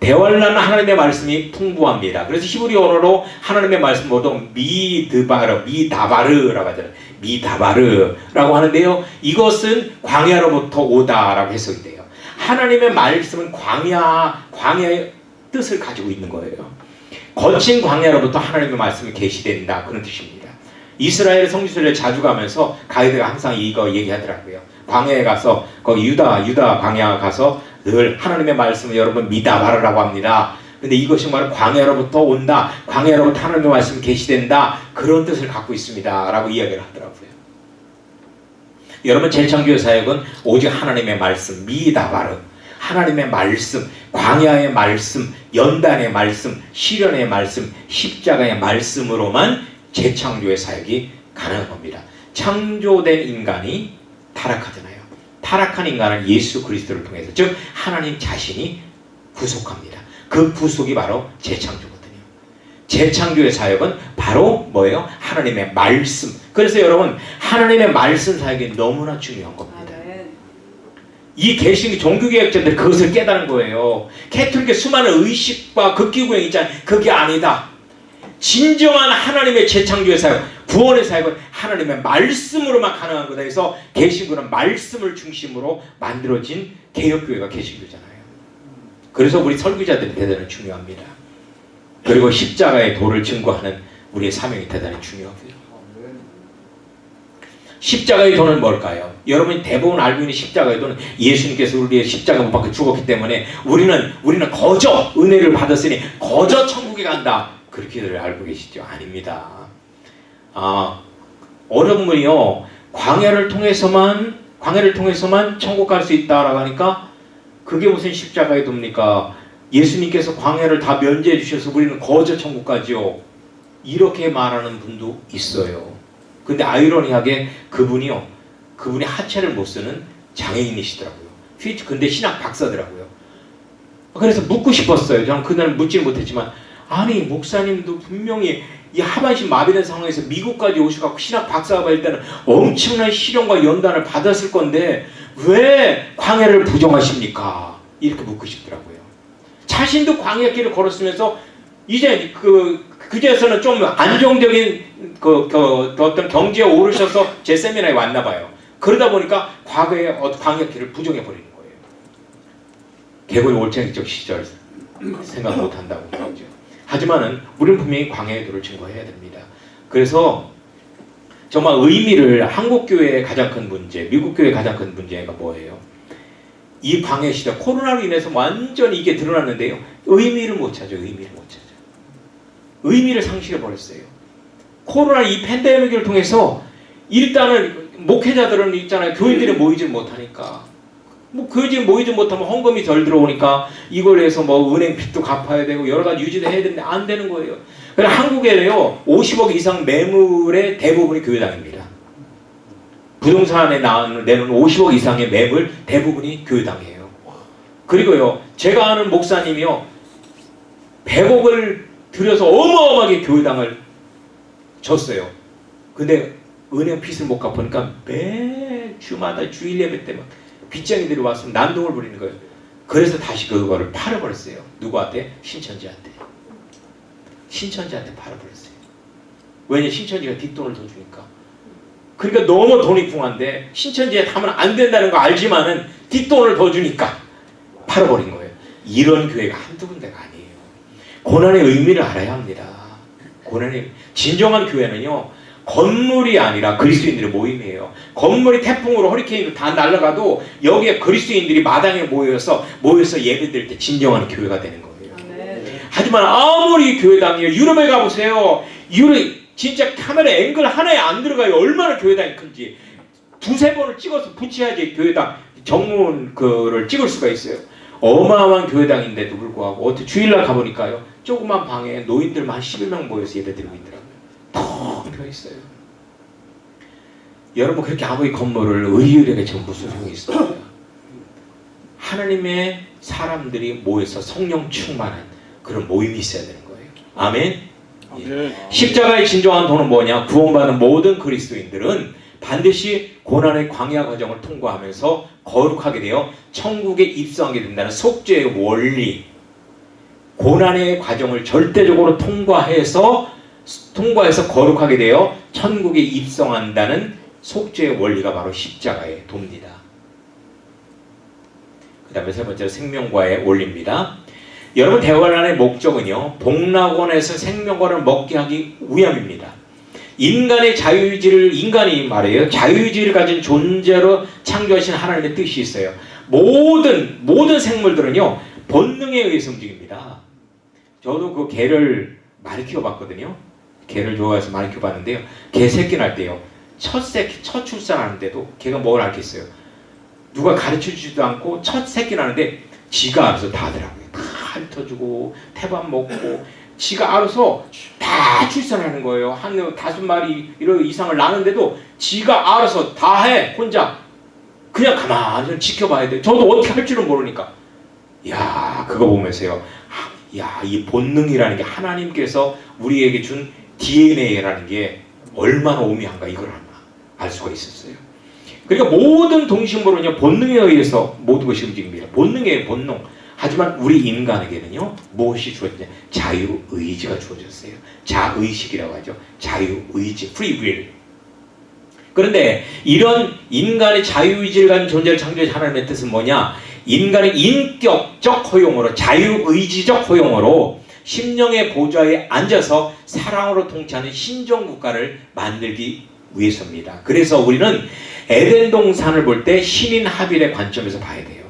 대환란 하나님의 말씀이 풍부합니다. 그래서 히브리 언어로 하나님의 말씀 모두 미드바르, 미다바르라고 하잖아요. 미다바르라고 하는데요. 이것은 광야로부터 오다라고 해석이 돼요. 하나님의 말씀은 광야, 광야의 뜻을 가지고 있는 거예요. 거친 광야로부터 하나님의 말씀이 계시된다 그런 뜻입니다. 이스라엘 성지순례 자주 가면서 가이드가 항상 이거 얘기하더라고요. 광야에 가서 거기 유다 유다 광야 가서 늘 하나님의 말씀을 여러분 미다바르라고 합니다. 근데 이것이 바로 광야로부터 온다. 광야로부터 하나님의 말씀이 계시된다. 그런 뜻을 갖고 있습니다 라고 이야기를 하더라고요. 여러분 재창조의 사역은 오직 하나님의 말씀 미다바르 하나님의 말씀, 광야의 말씀, 연단의 말씀, 시련의 말씀, 십자가의 말씀으로만 재창조의 사역이 가능한 겁니다. 창조된 인간이 타락하잖아요. 타락한 인간을 예수 그리스도를 통해서 즉 하나님 자신이 구속합니다. 그 구속이 바로 재창조거든요. 재창조의 사역은 바로 뭐예요? 하나님의 말씀. 그래서 여러분 하나님의 말씀 사역이 너무나 중요한 겁니다. 이 개신교 종교개혁자들 그것을 깨달은 거예요. 캐톨릭의 수많은 의식과 극기구형 있잖아요. 그게 아니다. 진정한 하나님의 재창조의 사역, 구원의 사역은 하나님의 말씀으로만 가능한 거다 해서 개신교는 말씀을 중심으로 만들어진 개혁교회가 개신교잖아요. 그래서 우리 설교자들이 대단히 중요합니다. 그리고 십자가의 도를 증거하는 우리의 사명이 대단히 중요하고요. 십자가의 돈은 뭘까요? 여러분이 대부분 알고 있는 십자가의 돈은 예수님께서 우리의 십자가 못 박혀 죽었기 때문에 우리는 우리는 거저 은혜를 받았으니 거저 천국에 간다. 그렇게들 알고 계시죠? 아닙니다. 아 어려운 분이요 광야를 통해서만 광야를 통해서만 천국 갈 수 있다라고 하니까 그게 무슨 십자가의 돕니까? 예수님께서 광야를 다 면제해 주셔서 우리는 거저 천국 가지요. 이렇게 말하는 분도 있어요. 근데 아이러니하게 그분이요. 그분이 하체를 못 쓰는 장애인이시더라고요. 휘트 근데 신학 박사더라고요. 그래서 묻고 싶었어요. 저는 그날은 묻지는 못했지만 아니 목사님도 분명히 이 하반신 마비된 상황에서 미국까지 오셔갖고 신학 박사가 받을 때는 엄청난 시련과 연단을 받았을 건데 왜 광야를 부정하십니까? 이렇게 묻고 싶더라고요. 자신도 광야길을 걸었으면서 이제 그 그제서는 좀 안정적인 그, 그, 그 어떤 경지에 오르셔서 제 세미나에 왔나 봐요. 그러다 보니까 과거의 어- 광야길을 부정해 버리는 거예요. 개고의 올챙이적 시절 생각 못 한다고 그러죠. 하지만은 우리는 분명히 광야의 도를 증거해야 됩니다. 그래서 정말 의미를 한국 교회의 가장 큰 문제, 미국 교회의 가장 큰 문제가 뭐예요? 이 광야 시대 코로나로 인해서 완전히 이게 드러났는데요. 의미를 못 찾아요. 의미를 못 찾아요. 의미를 상실해 버렸어요. 코로나 이 팬데믹을 통해서 일단은 목회자들은 있잖아요. 교인들이 모이질 못하니까. 뭐 교인들이 모이지 못하면 헌금이 덜 들어오니까 이걸 해서 뭐 은행 빚도 갚아야 되고 여러 가지 유지도 해야 되는데 안 되는 거예요. 그래서 한국에는요 50억 이상 매물의 대부분이 교회당입니다. 부동산에 나오는 내는 50억 이상의 매물 대부분이 교회당이에요. 그리고요 제가 아는 목사님이요 100억을 들여서 어마어마하게 교회당을 줬어요. 근데 은행 빚을 못 갚으니까 매 주마다 주일 예배 때만 빚쟁이들이 와서 난동을 부리는 거예요. 그래서 다시 그거를 팔아버렸어요. 누구한테? 신천지한테. 신천지한테 팔아버렸어요. 왜냐 신천지가 뒷돈을 더 주니까. 그러니까 너무 돈이 궁한데 신천지에 하면 안 된다는 거 알지만은 뒷돈을 더 주니까 팔아버린 거예요. 이런 교회가 한두 군데가 아니에요. 고난의 의미를 알아야 합니다. 고난의 진정한 교회는요. 건물이 아니라 그리스도인들의 모임이에요. 건물이 태풍으로 허리케인으로 다 날아가도 여기에 그리스도인들이 마당에 모여서 모여서 예배드릴 때 진정한 교회가 되는 거예요. 아멘. 하지만 아무리 교회당이요 유럽에 가보세요. 유럽 진짜 카메라 앵글 하나에 안 들어가요. 얼마나 교회당이 큰지 두세 번을 찍어서 붙여야지 교회당 정문 그를 찍을 수가 있어요. 어마어마한 교회당인데도 불구하고 어떻게 주일날 가보니까요. 조그만 방에 노인들만 한 11명 모여서 예배드리고 있더라고요. 텅 비어 있어요. 여러분 그렇게 아무리 건물을 의율에게 지금 무슨 소용이 있어요? 하나님의 사람들이 모여서 성령 충만한 그런 모임이 있어야 되는 거예요. 아멘. 아멘. 십자가의 진정한 돈은 뭐냐? 구원받은 모든 그리스도인들은 반드시 고난의 광야 과정을 통과하면서 거룩하게 되어 천국에 입성하게 된다는 속죄의 원리. 고난의 과정을 절대적으로 통과해서 통과해서 거룩하게 되어 천국에 입성한다는 속죄의 원리가 바로 십자가의 돕니다. 그 다음에 세 번째로 생명과의 원리입니다. 여러분 대화란의 목적은요 복락원에서 생명과를 먹게 하기 위함입니다. 인간의 자유의지를 인간이 말해요 자유의지를 가진 존재로 창조하신 하나님의 뜻이 있어요. 모든 모든 생물들은요 본능에 의해서 움직입니다. 저도 그 개를 많이 키워봤거든요. 개를 좋아해서 많이 키워봤는데요. 개 새끼 날 때요 첫 새끼 첫 출산하는데도 개가 뭘 알겠어요. 누가 가르쳐주지도 않고 첫 새끼 나는데 지가 알아서 다 하더라고요. 다 핥아주고 태밥 먹고 지가 알아서 다 출산하는 거예요. 한 다섯 마리 이런 이상을 낳는데도 지가 알아서 다 해. 혼자. 그냥 가만히 좀 지켜봐야 돼. 저도 어떻게 할 줄은 모르니까. 야 그거 보면서요. 아, 야, 이 본능이라는 게 하나님께서 우리에게 준 DNA라는 게 얼마나 오묘한가 이걸 하나 알 수가 있었어요. 그러니까 모든 동식물은요 본능에 의해서 모든 것이 움직입니다. 본능의 본능. 하지만 우리 인간에게는요 무엇이 주어졌냐? 자유 의지가 주어졌어요. 자의식이라고 하죠. 자유 의지, free will. 그런데 이런 인간의 자유 의지를 가진 존재를 창조한 하나님의 뜻은 뭐냐? 인간의 인격적 허용으로 자유 의지적 허용으로 심령의 보좌에 앉아서 사랑으로 통치하는 신종 국가를 만들기 위해서입니다. 그래서 우리는 에덴 동산을 볼 때 신인 하빌의 관점에서 봐야 돼요.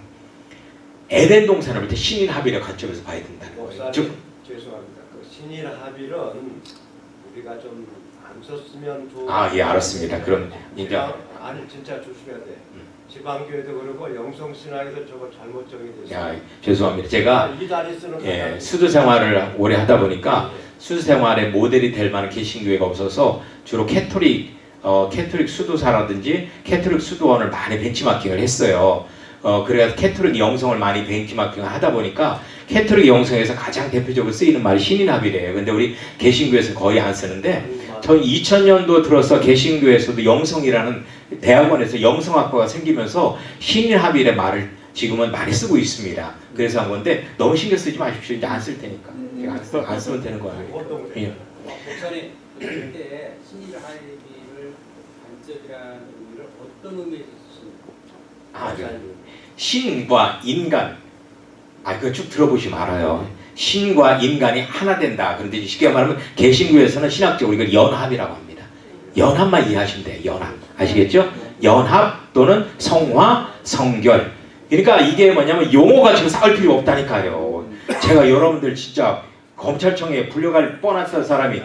에덴 동산을 볼 때 신인 하빌의 관점에서 봐야 된다는 거예요. 즉 죄송합니다. 그 신일 합의는 우리가 좀 안 썼으면 좋. 아, 예, 알았습니다. 그럼 이제 지방- 아니 진짜 조심해야 돼. 음. 지방교회도 그러고 영성 신학에도 저거 잘못 정의됐어. 야, 죄송합니다. 제가 쓰는 예. 수도 생활을 오래 하다 보니까 수도 생활의 모델이 될 만한 개신교회가 없어서 주로 가톨릭 어, 가톨릭 수도사라든지 가톨릭 수도원을 많이 벤치마킹을 했어요. 어, 그래서 가톨릭 영성을 많이 벤치마킹을 하다 보니까 가톨릭 영성에서 가장 대표적으로 쓰이는 말이 신인합일예요. 근데 우리 개신교에서 거의 안 쓰는데 음. 전 2000년도 들어서 개신교에서도 영성이라는 대학원에서 영성학과가 생기면서 신인합일의 말을 지금은 많이 쓰고 있습니다. 그래서 한 건데 너무 신경 쓰지 마십시오. 이제 안 쓸 테니까. 안, 쓰, 안 쓰면 되는 거예요. 보통 예. 목사님 그때 신일 하이비를 관점이라는 의미를 어떤 의미에서 쓰십니까? 아, 그 신과 인간. 아, 그거 쭉 들어보시면 알아요. 신과 인간이 하나 된다. 그런데 쉽게 말하면 개신교에서는 신학적으로 이걸 연합이라고 합니다. 연합만 이해하시면 돼요. 연합. 아시겠죠? 연합 또는 성화, 성결. 그러니까 이게 뭐냐면 용어 가지고 싸울 필요 없다니까요. 제가 여러분들 진짜 검찰청에 불려갈 뻔한 사람이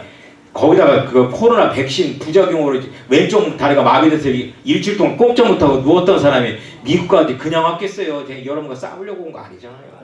거기다가 그 코로나 백신 부작용으로 왼쪽 다리가 마비돼서 일주일 동안 꼼짝 못하고 누웠던 사람이 미국 까지 그냥 왔겠어요. 여러분과 싸우려고 온 거 아니잖아요.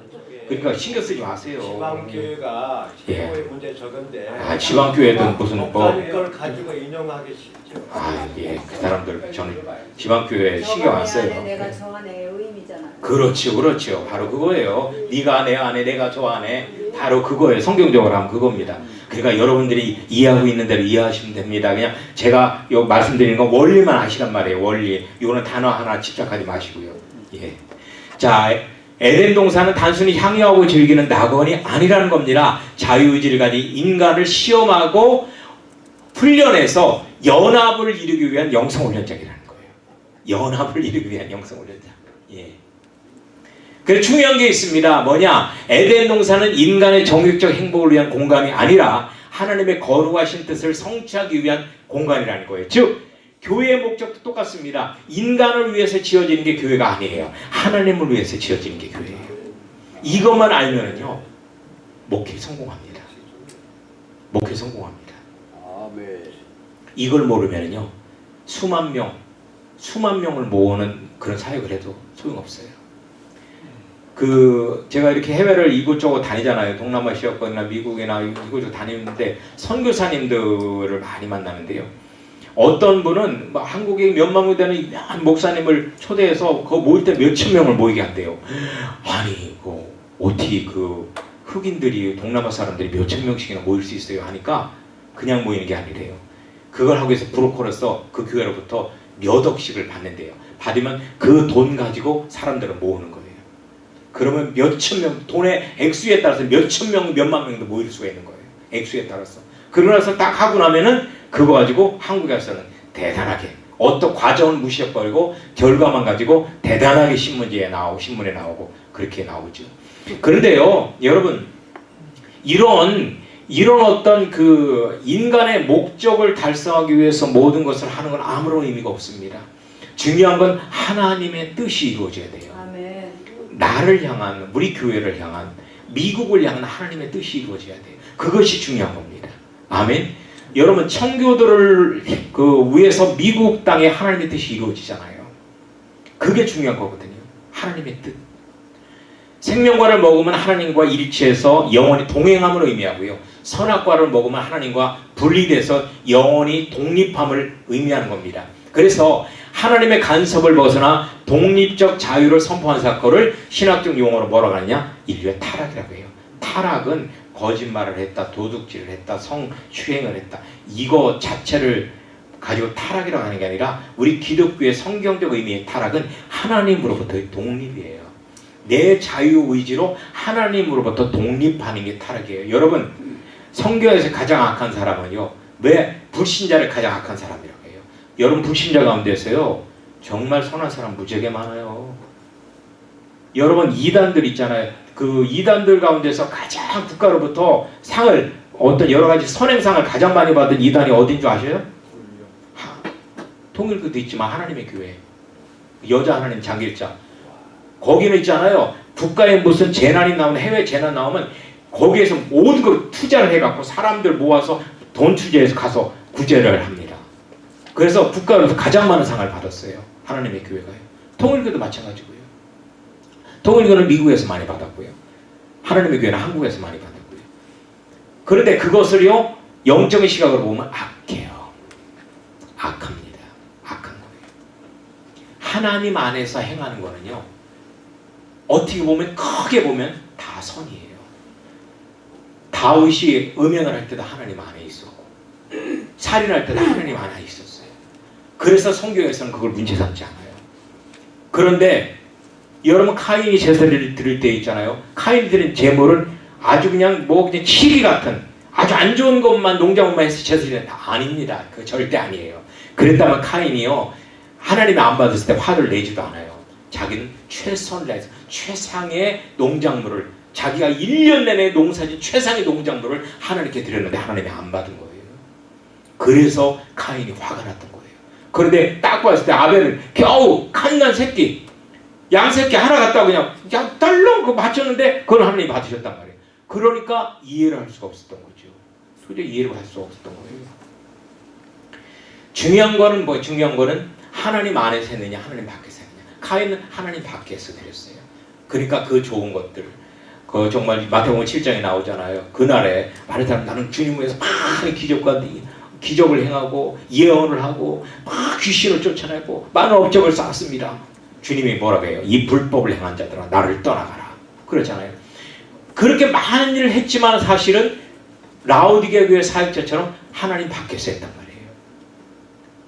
그러니까 신경 쓰지 마세요. 지방교회가 예. 최고의 문제 적은데. 아, 지방교회든 무슨 뭐 걸 가지고 인용하기 쉽죠. 아, 예. 그 사람들 저는 지방교회 신경 안 써요. 안에 내가 저 안에 의미잖아요. 그렇죠, 그렇죠. 바로 그거예요. 네가 내 안에, 내가 저 안에. 바로 그거예요. 성경적으로 하면 그겁니다. 그러니까 여러분들이 이해하고 있는 대로 이해하시면 됩니다. 그냥 제가 요 말씀드리는 건 원리만 하시란 말이에요. 원리. 이거는 단어 하나 집착하지 마시고요. 예. 자, 에덴 동산은 단순히 향유하고 즐기는 낙원이 아니라는 겁니다. 자유의지를 가진 인간을 시험하고 훈련해서 연합을 이루기 위한 영성훈련장이라는 거예요. 연합을 이루기 위한 영성훈련장. 예. 그래서 중요한 게 있습니다. 뭐냐? 에덴 동산은 인간의 정욕적 행복을 위한 공간이 아니라 하나님의 거룩하신 뜻을 성취하기 위한 공간이라는 거예요. 즉, 교회의 목적도 똑같습니다. 인간을 위해서 지어지는 게 교회가 아니에요. 하나님을 위해서 지어지는 게 교회예요. 이것만 알면은요, 목회 성공합니다. 목회 성공합니다. 아멘. 이걸 모르면은요, 수만 명, 수만 명을 모으는 그런 사역을 해도 소용없어요. 그 제가 이렇게 해외를 이곳저곳 다니잖아요. 동남아시아권이나 미국이나 이곳저곳 다니는데 선교사님들을 많이 만나는데요. 어떤 분은 막 한국에 몇만 명 되는 유명한 목사님을 초대해서 그 모일 때 몇천 명을 모이게 한대요. 아니, 그 어떻게 그 흑인들이 동남아 사람들이 몇천 명씩이나 모일 수 있어요 하니까 그냥 모이는 게 아니래요. 그걸 하기 위해서 브로커로서 그 교회로부터 몇 억씩을 받는데요. 받으면 그 돈 가지고 사람들을 모으는 거예요. 그러면 몇천 명, 돈의 액수에 따라서 몇천 명, 몇만 명도 모일 수가 있는 거예요. 액수에 따라서. 그러고 나서 딱 하고 나면은 그거 가지고 한국에서는 대단하게 어떤 과정을 무시해버리고 결과만 가지고 대단하게 신문지에 나오고 신문에 나오고 그렇게 나오죠. 그런데요, 여러분 이런 이런 어떤 그 인간의 목적을 달성하기 위해서 모든 것을 하는 건 아무런 의미가 없습니다. 중요한 건 하나님의 뜻이 이루어져야 돼요. 아멘. 나를 향한 우리 교회를 향한 미국을 향한 하나님의 뜻이 이루어져야 돼요. 그것이 중요한 겁니다. 아멘. 여러분 청교도를 그 위해서 미국 땅에 하나님의 뜻이 이루어지잖아요. 그게 중요한 거거든요. 하나님의 뜻. 생명과를 먹으면 하나님과 일치해서 영원히 동행함을 의미하고요. 선악과를 먹으면 하나님과 분리돼서 영원히 독립함을 의미하는 겁니다. 그래서 하나님의 간섭을 벗어나 독립적 자유를 선포한 사건을 신학적 용어로 뭐라고 하느냐? 인류의 타락이라고 해요. 타락은 거짓말을 했다, 도둑질을 했다, 성추행을 했다. 이거 자체를 가지고 타락이라고 하는 게 아니라 우리 기독교의 성경적 의미의 타락은 하나님으로부터의 독립이에요. 내 자유 의지로 하나님으로부터 독립하는 게 타락이에요. 여러분 성경에서 가장 악한 사람은요. 왜 불신자를 가장 악한 사람이라고 해요? 여러분 불신자 가운데서요. 정말 선한 사람 무지하게 많아요. 여러분 이단들 있잖아요. 그 이단들 가운데서 가장 국가로부터 상을 어떤 여러 가지 선행상을 가장 많이 받은 이단이 어딘 줄 아셔요? 하- 통일교도 있지만 하나님의 교회. 여자 하나님 장길자. 거기는 있잖아요. 국가에 무슨 재난이 나오면 해외 재난 나오면 거기에서 모든 걸 투자를 해갖고 사람들 모아서 돈 투자해서 가서 구제를 합니다. 그래서 국가로서 가장 많은 상을 받았어요. 하나님의 교회가요. 통일교도 마찬가지고요. 통일교는 미국에서 많이 받았고요. 하나님의 교회는 한국에서 많이 받았고요. 그런데 그것을요 영적인 시각으로 보면 악해요. 악합니다. 악한 거예요. 하나님 안에서 행하는 거는요 어떻게 보면 크게 보면 다 선이에요. 다윗이 음행을 할 때도 하나님 안에 있었고 살인할 때도 하나님 안에 있었어요. 그래서 성경에서는 그걸 문제 삼지 않아요. 그런데 여러분 카인이 제사를 드릴 때 있잖아요. 카인이 드린 제물은 아주 그냥 뭐 그냥 치리 같은 아주 안 좋은 것만 농작물만 해서 제사를 아닙니다. 그 절대 아니에요. 그랬다면 카인이요 하나님이 안 받았을 때 화를 내지도 않아요. 자기는 최선을 다해서 최상의 농작물을 자기가 1년 내내 농사진 최상의 농작물을 하나님께 드렸는데 하나님이 안 받은 거예요. 그래서 카인이 화가 났던 거예요. 그런데 딱 봤을 때 아벨은 겨우 칸난 새끼 양새끼 하나 갖다 그냥 그냥 딸렁 그 맞췄는데 그걸 하나님이 받으셨단 말이에요. 그러니까 이해를 할 수가 없었던 거죠. 도저히 이해를 할 수가 없었던 거예요. 중요한 거는 뭐 중요한 거는 하나님 안에서 했느냐 하나님 밖에서 했느냐. 카인은 하나님 밖에서 드렸어요. 그러니까 그 좋은 것들 그 정말 마태복음 7장에 나오잖아요. 그날에 사람 나는 주님 위해서 많은 기적과 기적을 행하고 예언을 하고 막 귀신을 쫓아내고 많은 업적을 쌓았습니다. 주님이 뭐라고 해요? 이 불법을 행한 자들아 나를 떠나가라. 그렇잖아요. 그렇게 많은 일을 했지만 사실은 라오디게 교회 사역자처럼 하나님 밖에서 했단 말이에요.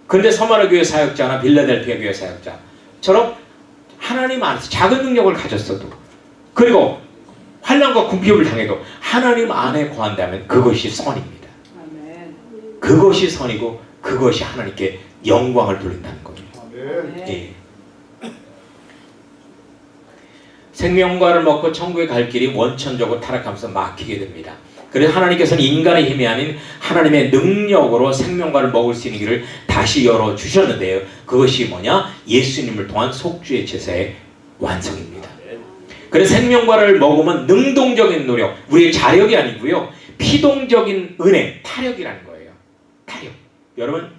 그런데 서마라 교회 사역자나 빌라델피아 교회 사역자처럼 하나님 안에서 작은 능력을 가졌어도 그리고 환란과 궁핍을 당해도 하나님 안에 거한다면 그것이 선입니다. 그것이 선이고 그것이 하나님께 영광을 돌린다는 거예요. 아멘. 예. 생명과를 먹고 천국에 갈 길이 원천적으로 타락하면서 막히게 됩니다. 그래서 하나님께서는 인간의 힘이 아닌 하나님의 능력으로 생명과를 먹을 수 있는 길을 다시 열어 주셨는데요. 그것이 뭐냐? 예수님을 통한 속주의 제사의 완성입니다. 그래서 생명과를 먹으면 능동적인 노력, 우리의 자력이 아니고요. 피동적인 은혜, 타력이라는 거예요. 타력. 여러분,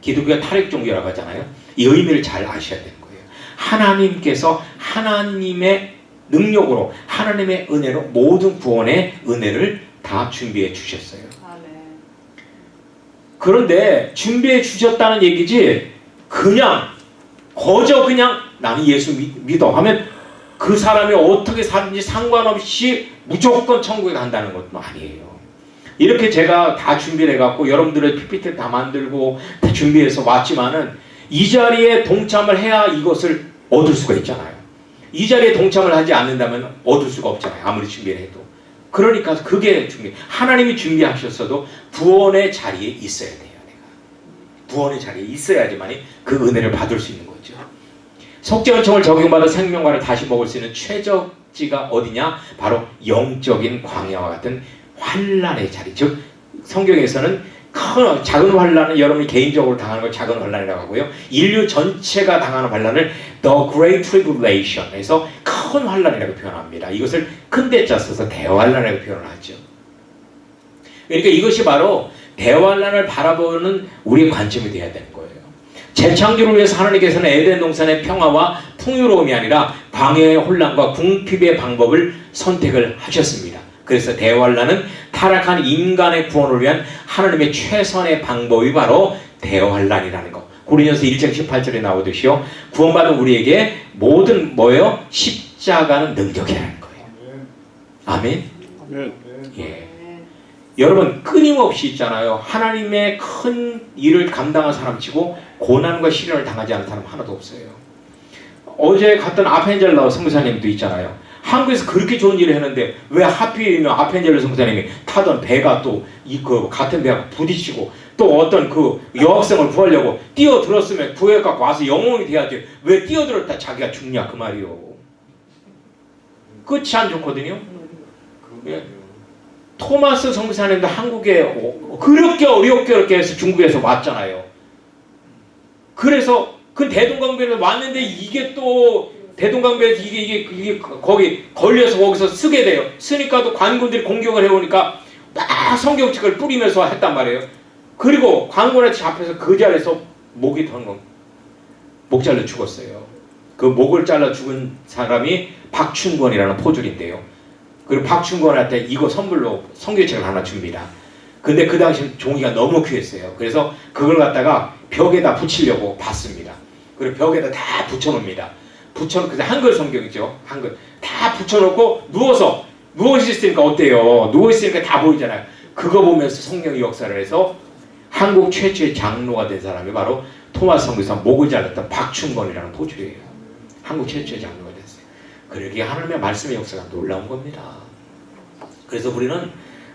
기독교가 타력 종교라고 하잖아요. 이 의미를 잘 아셔야 거예요. 하나님께서 하나님의 능력으로 하나님의 은혜로 모든 구원의 은혜를 다 준비해 주셨어요. 그런데 준비해 주셨다는 얘기지 그냥 거저 그냥 나는 예수 믿, 믿어 하면 그 사람이 어떻게 사는지 상관없이 무조건 천국에 간다는 것도 아니에요. 이렇게 제가 다 준비를 해갖고 여러분들의 PPT 다 만들고 다 준비해서 왔지만은 이 자리에 동참을 해야 이것을 얻을 수가 있잖아요. 이 자리에 동참을 하지 않는다면 얻을 수가 없잖아요. 아무리 준비를 해도. 그러니까 그게 준비. 하나님이 준비하셨어도 구원의 자리에 있어야 돼요. 내가. 구원의 자리에 있어야지만이 그 은혜를 받을 수 있는 거죠. 속죄원청을 적용받아 생명과를 다시 먹을 수 있는 최적지가 어디냐? 바로 영적인 광야와 같은 환란의 자리. 즉 성경에서는 큰 작은 환란은 여러분이 개인적으로 당하는 걸 작은 환란이라고 하고요. 인류 전체가 당하는 환란을 The Great Tribulation에서 큰 환란이라고 표현합니다. 이것을 큰 대자 써서 대환란이라고 표현을 하죠. 그러니까 이것이 바로 대환란을 바라보는 우리의 관점이 되어야 되는 거예요. 재창조를 위해서 하나님께서는 에덴 동산의 평화와 풍요로움이 아니라 광야의 혼란과 궁핍의 방법을 선택을 하셨습니다. 그래서 대환란은 타락한 인간의 구원을 위한 하나님의 최선의 방법이 바로 대환란이라는 것. 고린도서 1장 18절에 나오듯이요. 구원받은 우리에게 모든 뭐예요? 십자가는 능력이라는 거예요. 아멘. 아멘. 예. 여러분 끊임없이 있잖아요. 하나님의 큰 일을 감당한 사람치고 고난과 시련을 당하지 않은 사람 하나도 없어요. 어제 갔던 아펜젤러 성교사님도 있잖아요. 한국에서 그렇게 좋은 일을 했는데 왜 하필이면 아펜젤러 성교사님이 타던 배가 또 이 그 같은 배가 부딪히고 또 어떤 그 여학생을 구하려고 뛰어들었으면 구해갖고 와서 영웅이 돼야지 왜 뛰어들었다 자기가 죽냐 그 말이요. 끝이 안 좋거든요. 예. 토마스 성사님도 한국에 오- 그렇게 어렵게 어렵게 해서 중국에서 왔잖아요. 그래서 그 대동강변에 왔는데 이게 또 대동강변에서 이게 이게 이게 거기 걸려서 거기서 쓰게 돼요. 쓰니까 또 관군들이 공격을 해오니까 막 성경책을 뿌리면서 했단 말이에요. 그리고 관군한테 잡혀서 그 자리에서 목이 거. 목 잘려 죽었어요. 그 목을 잘라 죽은 사람이 박춘권이라는 포졸인데요. 그리고 박춘권한테 이거 선물로 성경책을 하나 줍니다. 근데 그 당시 종이가 너무 귀했어요. 그래서 그걸 갖다가 벽에다 붙이려고 봤습니다. 그리고 벽에다 다 붙여놓습니다. 붙여놓고 한글 성경이죠. 한글 다 붙여놓고 누워서 누워 있으니까 어때요? 누워 있으니까 다 보이잖아요. 그거 보면서 성령이 역사를 해서 한국 최초의 장로가 된 사람이 바로 토마스 성교사 목을 잘랐던 박춘건이라는 포주예요. 한국 최초의 장로가 됐어요. 그러기에 하나님의 말씀의 역사가 놀라운 겁니다. 그래서 우리는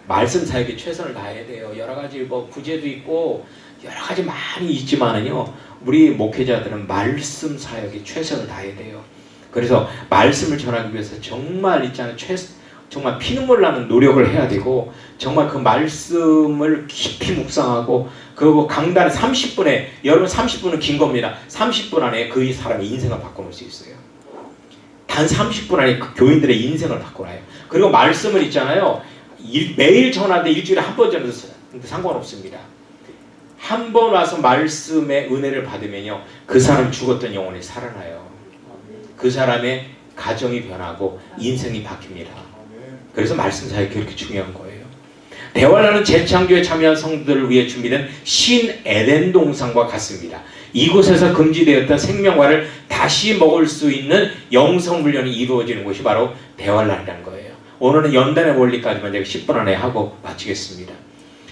말씀 사역에 최선을 다해야 돼요. 여러 가지 뭐 부재도 있고 여러 가지 많이 있지만은요. 우리 목회자들은 말씀 사역에 최선을 다해야 돼요. 그래서 말씀을 전하기 위해서 정말 있잖아요. 최 정말 피눈물 나는 노력을 해야 되고 정말 그 말씀을 깊이 묵상하고 그리고 강단 30분에 여러분 30분은 긴 겁니다. 30분 안에 그 사람의 인생을 바꿔놓을 수 있어요. 단 30분 안에 그 교인들의 인생을 바꿔놔요. 그리고 말씀을 있잖아요. 일- 매일 전하는데 일주일에 한 번 전해도 상관없습니다. 한 번 와서 말씀의 은혜를 받으면요. 그 사람 죽었던 영혼이 살아나요. 그 사람의 가정이 변하고 인생이 바뀝니다. 그래서 말씀 사역이 그렇게 중요한 거예요. 대화라는 재창조에 참여한 성도들을 위해 준비된 신 에덴 동산과 같습니다. 이곳에서 금지되었던 생명과를 다시 먹을 수 있는 영성 훈련이 이루어지는 곳이 바로 대활란이라는 거예요. 오늘은 연단의 원리까지만 제가 10분 안에 하고 마치겠습니다.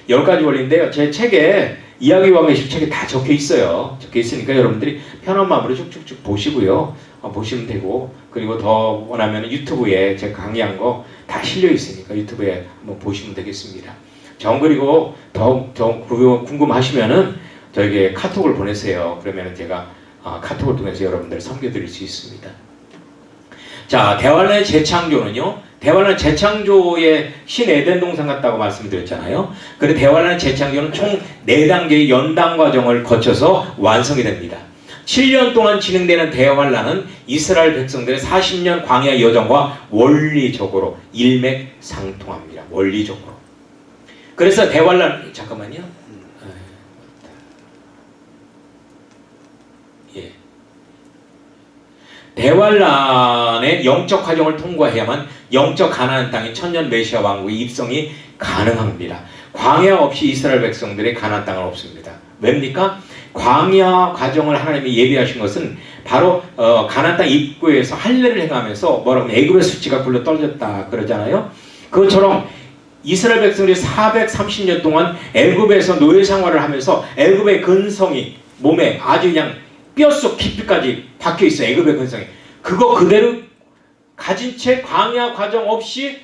열 가지 원리인데요. 제 책에 이야기와 계실 책에 다 적혀 있어요. 적혀 있으니까 여러분들이 편한 마음으로 쭉쭉쭉 보시고요. 어, 보시면 되고 그리고 더 원하면 유튜브에 제가 강의한 거 다 실려 있으니까 유튜브에 한번 보시면 되겠습니다. 정 그리고 더욱 더 궁금하시면은 저에게 카톡을 보내세요. 그러면 제가 어, 카톡을 통해서 여러분들 섬겨드릴 수 있습니다. 자, 대환란의 재창조는요. 대환란 재창조의 신 에덴 동산 같다고 말씀드렸잖아요. 그리고 대환란 재창조는 총 4단계의 연당 과정을 거쳐서 완성이 됩니다. 7년 동안 진행되는 대환란은 이스라엘 백성들의 40년 광야 여정과 원리적으로 일맥상통합니다. 원리적으로. 그래서 대환란 잠깐만요. 예. 대환란의 영적 과정을 통과해야만 영적 가나안 땅의 천년 메시아 왕국의 입성이 가능합니다. 광야 없이 이스라엘 백성들의 가나안 땅은 없습니다. 왜입니까? 광야 과정을 하나님이 예비하신 것은 바로 어, 가나안 땅 입구에서 할례를 행하면서 뭐라고 애굽의 수치가 굴러 떨어졌다 그러잖아요. 그것처럼 이스라엘 백성들이 430년 동안 애굽에서 노예 생활을 하면서 애굽의 근성이 몸에 아주 그냥 뼛속 깊이까지 박혀 있어 애굽의 근성이 그거 그대로 가진 채 광야 과정 없이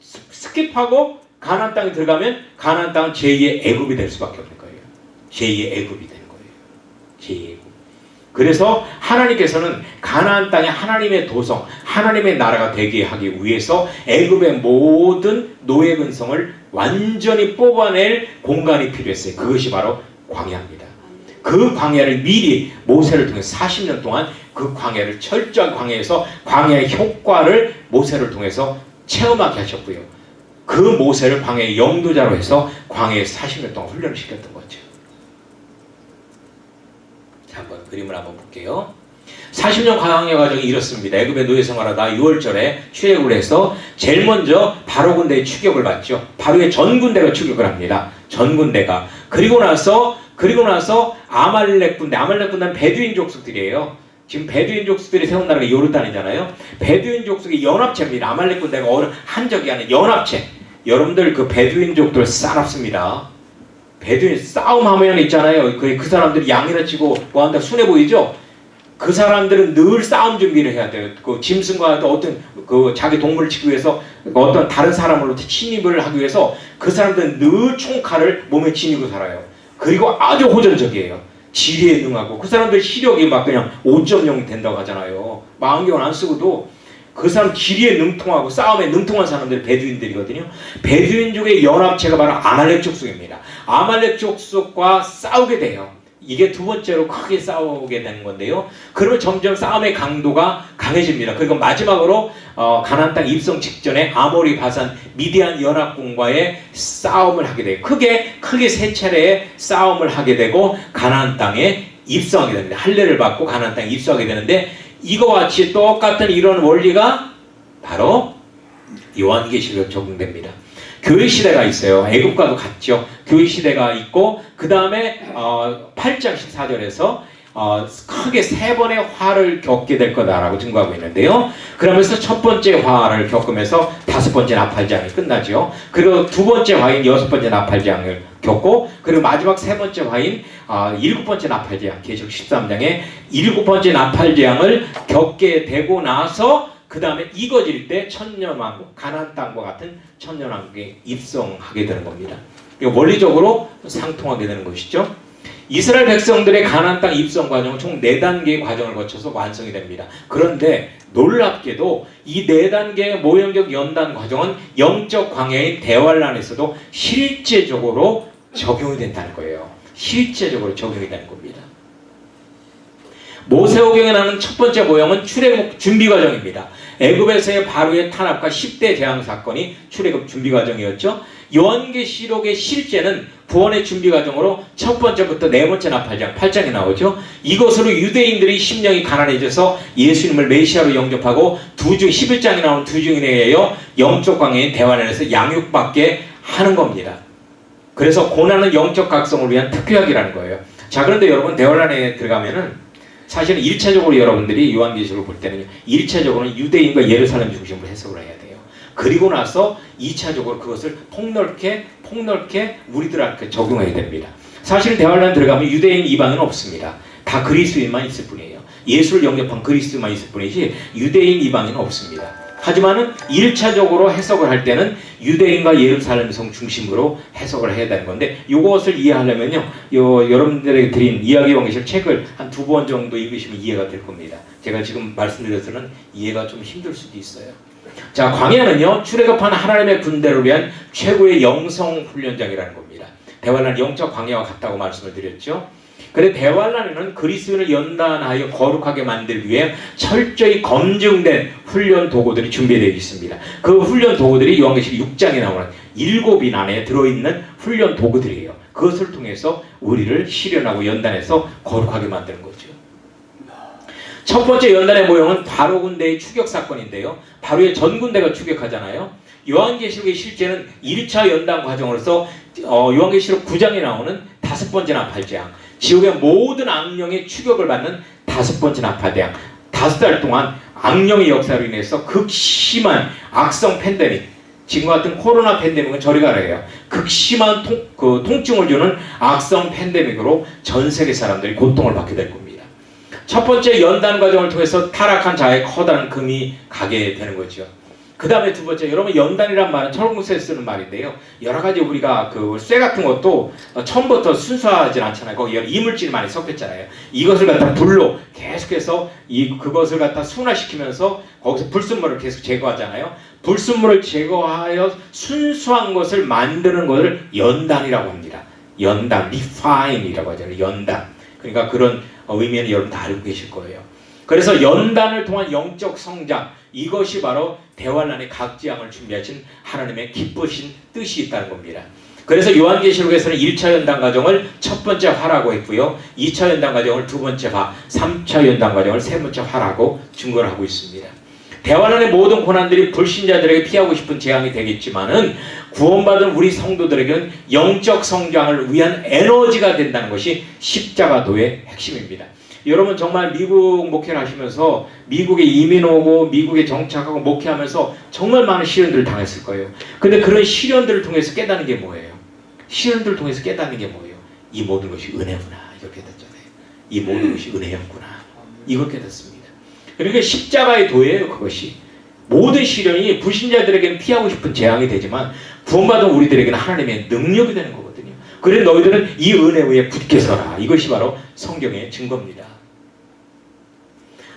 s- skip하고 가나안 땅에 들어가면 가나안 땅은 제2의 애굽이 될 수밖에 없는 거예요. 제2의 애굽이 되는 거예요. 제2의 애굽. 그래서 하나님께서는 가나안 땅에 하나님의 도성, 하나님의 나라가 되게 하기 위해서 애굽의 모든 노예 근성을 완전히 뽑아낼 공간이 필요했어요. 그것이 바로 광야입니다. 그 광야를 미리 모세를 통해 40년 동안 그 광야를 철저한 광야에서 광야의 효과를 모세를 통해서 체험하게 하셨고요. 그 모세를 광야의 영도자로 해서 광야에서 40년 동안 훈련을 시켰던 거죠. 자, 한번 그림을 한번 볼게요. 40년 광야 과정이 이렇습니다. 애굽의 노예 생활하다 6월절에 출애굽을 해서 제일 먼저 바로 군대의 추격을 받죠. 바로의 전 군대가 추격을 합니다. 전 군대가. 그리고 나서 그리고 나서 아말렉 군대, 아말렉 군대는 베두인 족속들이에요. 지금 베두인 족속들이 세운 나라가 요르단이잖아요. 베두인 족속이 연합체입니다. 아말렉 군대가 어느 한적이 아닌 연합체. 여러분들 그 베두인 족들 싸납습니다. 베두인 싸움하면 있잖아요. 그, 그 사람들이 양이라 치고 뭐한다 순해 보이죠? 그 사람들은 늘 싸움 준비를 해야 돼요. 그 짐승과 또 어떤 그 자기 동물을 치기 위해서 어떤 다른 사람으로부터 침입을 하기 위해서 그 사람들은 늘 총칼을 몸에 지니고 살아요. 그리고 아주 호전적이에요. 지리에 능하고 그 사람들 시력이 막 그냥 5.0이 된다고 하잖아요. 망경을 안 쓰고도 그 사람 지리에 능통하고 싸움에 능통한 사람들이 베두인들이거든요. 베두인족의 연합체가 바로 아말렉 족속입니다. 아말렉 족속과 싸우게 돼요. 이게 두 번째로 크게 싸우게 되는 건데요. 그러면 점점 싸움의 강도가 강해집니다. 그리고 마지막으로 어, 가나안 땅 입성 직전에 아모리 바산 미디안 연합군과의 싸움을 하게 돼요. 크게 크게 세 차례의 싸움을 하게 되고 가나안 땅에 입성하게 됩니다. 할례를 받고 가나안 땅에 입성하게 되는데 이거와 같이 똑같은 이런 원리가 바로 요한계시록 적용됩니다. 교회 시대가 있어요. 애국과도 같죠. 교회 시대가 있고 그 다음에 어, 8장 14절에서 어, 크게 세 번의 화를 겪게 될 거다라고 증거하고 있는데요. 그러면서 첫 번째 화를 겪으면서 다섯 번째 나팔장이 끝나죠. 그리고 두 번째 화인 여섯 번째 나팔장을 겪고 그리고 마지막 세 번째 화인 아, 일곱 번째 나팔장 계속 13장에 일곱 번째 나팔장을 겪게 되고 나서 그 다음에 이거질 때 천년왕국 가나안 땅과 같은 천년왕국에 입성하게 되는 겁니다. 원리적으로 상통하게 되는 것이죠. 이스라엘 백성들의 가나안 땅 입성 과정은 총네 단계의 과정을 거쳐서 완성이 됩니다. 그런데 놀랍게도 이네 단계의 모형적 연단 과정은 영적 광야인 대환란에서도 실제적으로 적용이 된다는 거예요. 실제적으로 적용이 되는 겁니다. 모세오경에 나오는 첫 번째 모형은 출애굽 준비 과정입니다. 애굽에서의 바로의 탄압과 10대 재앙 사건이 출애굽 준비 과정이었죠. 요한계시록의 실제는 구원의 준비 과정으로 첫 번째부터 네 번째 나팔장 8장에 나오죠. 이것으로 유대인들이 심령이 가난해져서 예수님을 메시아로 영접하고 두 중 11장에 나오는 두 중에 의하여 영적 광야인 대환에서 양육받게 하는 겁니다. 그래서 고난은 영적 각성을 위한 특효약이라는 거예요. 자 그런데 여러분 대환란에 들어가면은 사실은 1차적으로 여러분들이 요한계시록을 볼 때는 1차적으로는 유대인과 예루살렘 중심으로 해석을 해야 돼요. 그리고 나서 2차적으로 그것을 폭넓게 폭넓게 우리들한테 적용해야 됩니다. 사실 대환란 들어가면 유대인 이방인은 없습니다. 다 그리스도인만 있을 뿐이에요. 예수를 영접한 그리스도만 있을 뿐이지 유대인 이방인은 없습니다. 하지만은 1차적으로 해석을 할 때는 유대인과 예루살렘 성 중심으로 해석을 해야 되는 건데 이것을 이해하려면요. 요 여러분들에게 드린 이야기 왕계실 책을 한 두 번 정도 읽으시면 이해가 될 겁니다. 제가 지금 말씀드려서는 이해가 좀 힘들 수도 있어요. 자, 광야는요. 출애굽한 하나님의 군대를 위한 최고의 영성 훈련장이라는 겁니다. 대환란 영적 광야와 같다고 말씀을 드렸죠. 그래 대환란에는 그리스도인을 연단하여 거룩하게 만들기 위해 철저히 검증된 훈련 도구들이 준비되어 있습니다. 그 훈련 도구들이 요한계시록 6장에 나오는 일곱 인 안에 들어있는 훈련 도구들이에요. 그것을 통해서 우리를 실현하고 연단해서 거룩하게 만드는 거죠. 첫 번째 연단의 모형은 바로 군대의 추격 사건인데요. 바로의 전 군대가 추격하잖아요. 요한계시록의 실제는 1차 연단 과정으로서 어, 요한계시록 9장에 나오는 다섯 번째 나팔장 지옥의 모든 악령의 추격을 받는 다섯 번째 나팔대양 다섯 달 동안 악령의 역사로 인해서 극심한 악성 팬데믹 지금과 같은 코로나 팬데믹은 저리 가라요. 극심한 통, 그 통증을 주는 악성 팬데믹으로 전 세계 사람들이 고통을 받게 될 겁니다. 첫 번째 연단 과정을 통해서 타락한 자의 커다란 금이 가게 되는 거죠. 그 다음에 두 번째, 여러분 연단이란 말은 철공수에 쓰는 말인데요. 여러 가지 우리가 그 쇠 같은 것도 처음부터 순수하진 않잖아요. 거기 여러 이물질이 많이 섞였잖아요. 이것을 갖다 불로 계속해서 이 그것을 갖다 순화시키면서 거기서 불순물을 계속 제거하잖아요. 불순물을 제거하여 순수한 것을 만드는 것을 연단이라고 합니다. 연단, refine이라고 하잖아요. 연단. 그러니까 그런 의미는 여러분 다 알고 계실 거예요. 그래서 연단을 통한 영적 성장 이것이 바로 대환란의 각지양을 준비하신 하나님의 기쁘신 뜻이 있다는 겁니다. 그래서 요한계시록에서는 1차 연단 과정을 첫 번째 화라고 했고요. 2차 연단 과정을 두 번째 화, 3차 연단 과정을 세 번째 화라고 증거를 하고 있습니다. 대환란의 모든 고난들이 불신자들에게 피하고 싶은 재앙이 되겠지만은 구원받은 우리 성도들에게는 영적 성장을 위한 에너지가 된다는 것이 십자가도의 핵심입니다. 여러분 정말 미국 목회를 하시면서 미국에 이민 오고 미국에 정착하고 목회하면서 정말 많은 시련들을 당했을 거예요. 근데 그런 시련들을 통해서 깨닫는 게 뭐예요? 시련들을 통해서 깨닫는 게 뭐예요? 이 모든 것이 은혜구나. 이렇게 됐잖아요. 이 모든 것이 은혜였구나. 이걸 깨닫습니다. 그러니까 십자가의 도예요, 그것이. 모든 시련이 불신자들에게는 피하고 싶은 재앙이 되지만 구원받은 우리들에게는 하나님의 능력이 되는 거거든요. 그래 너희들은 이 은혜 위에 굳게 서라. 이것이 바로 성경의 증거입니다.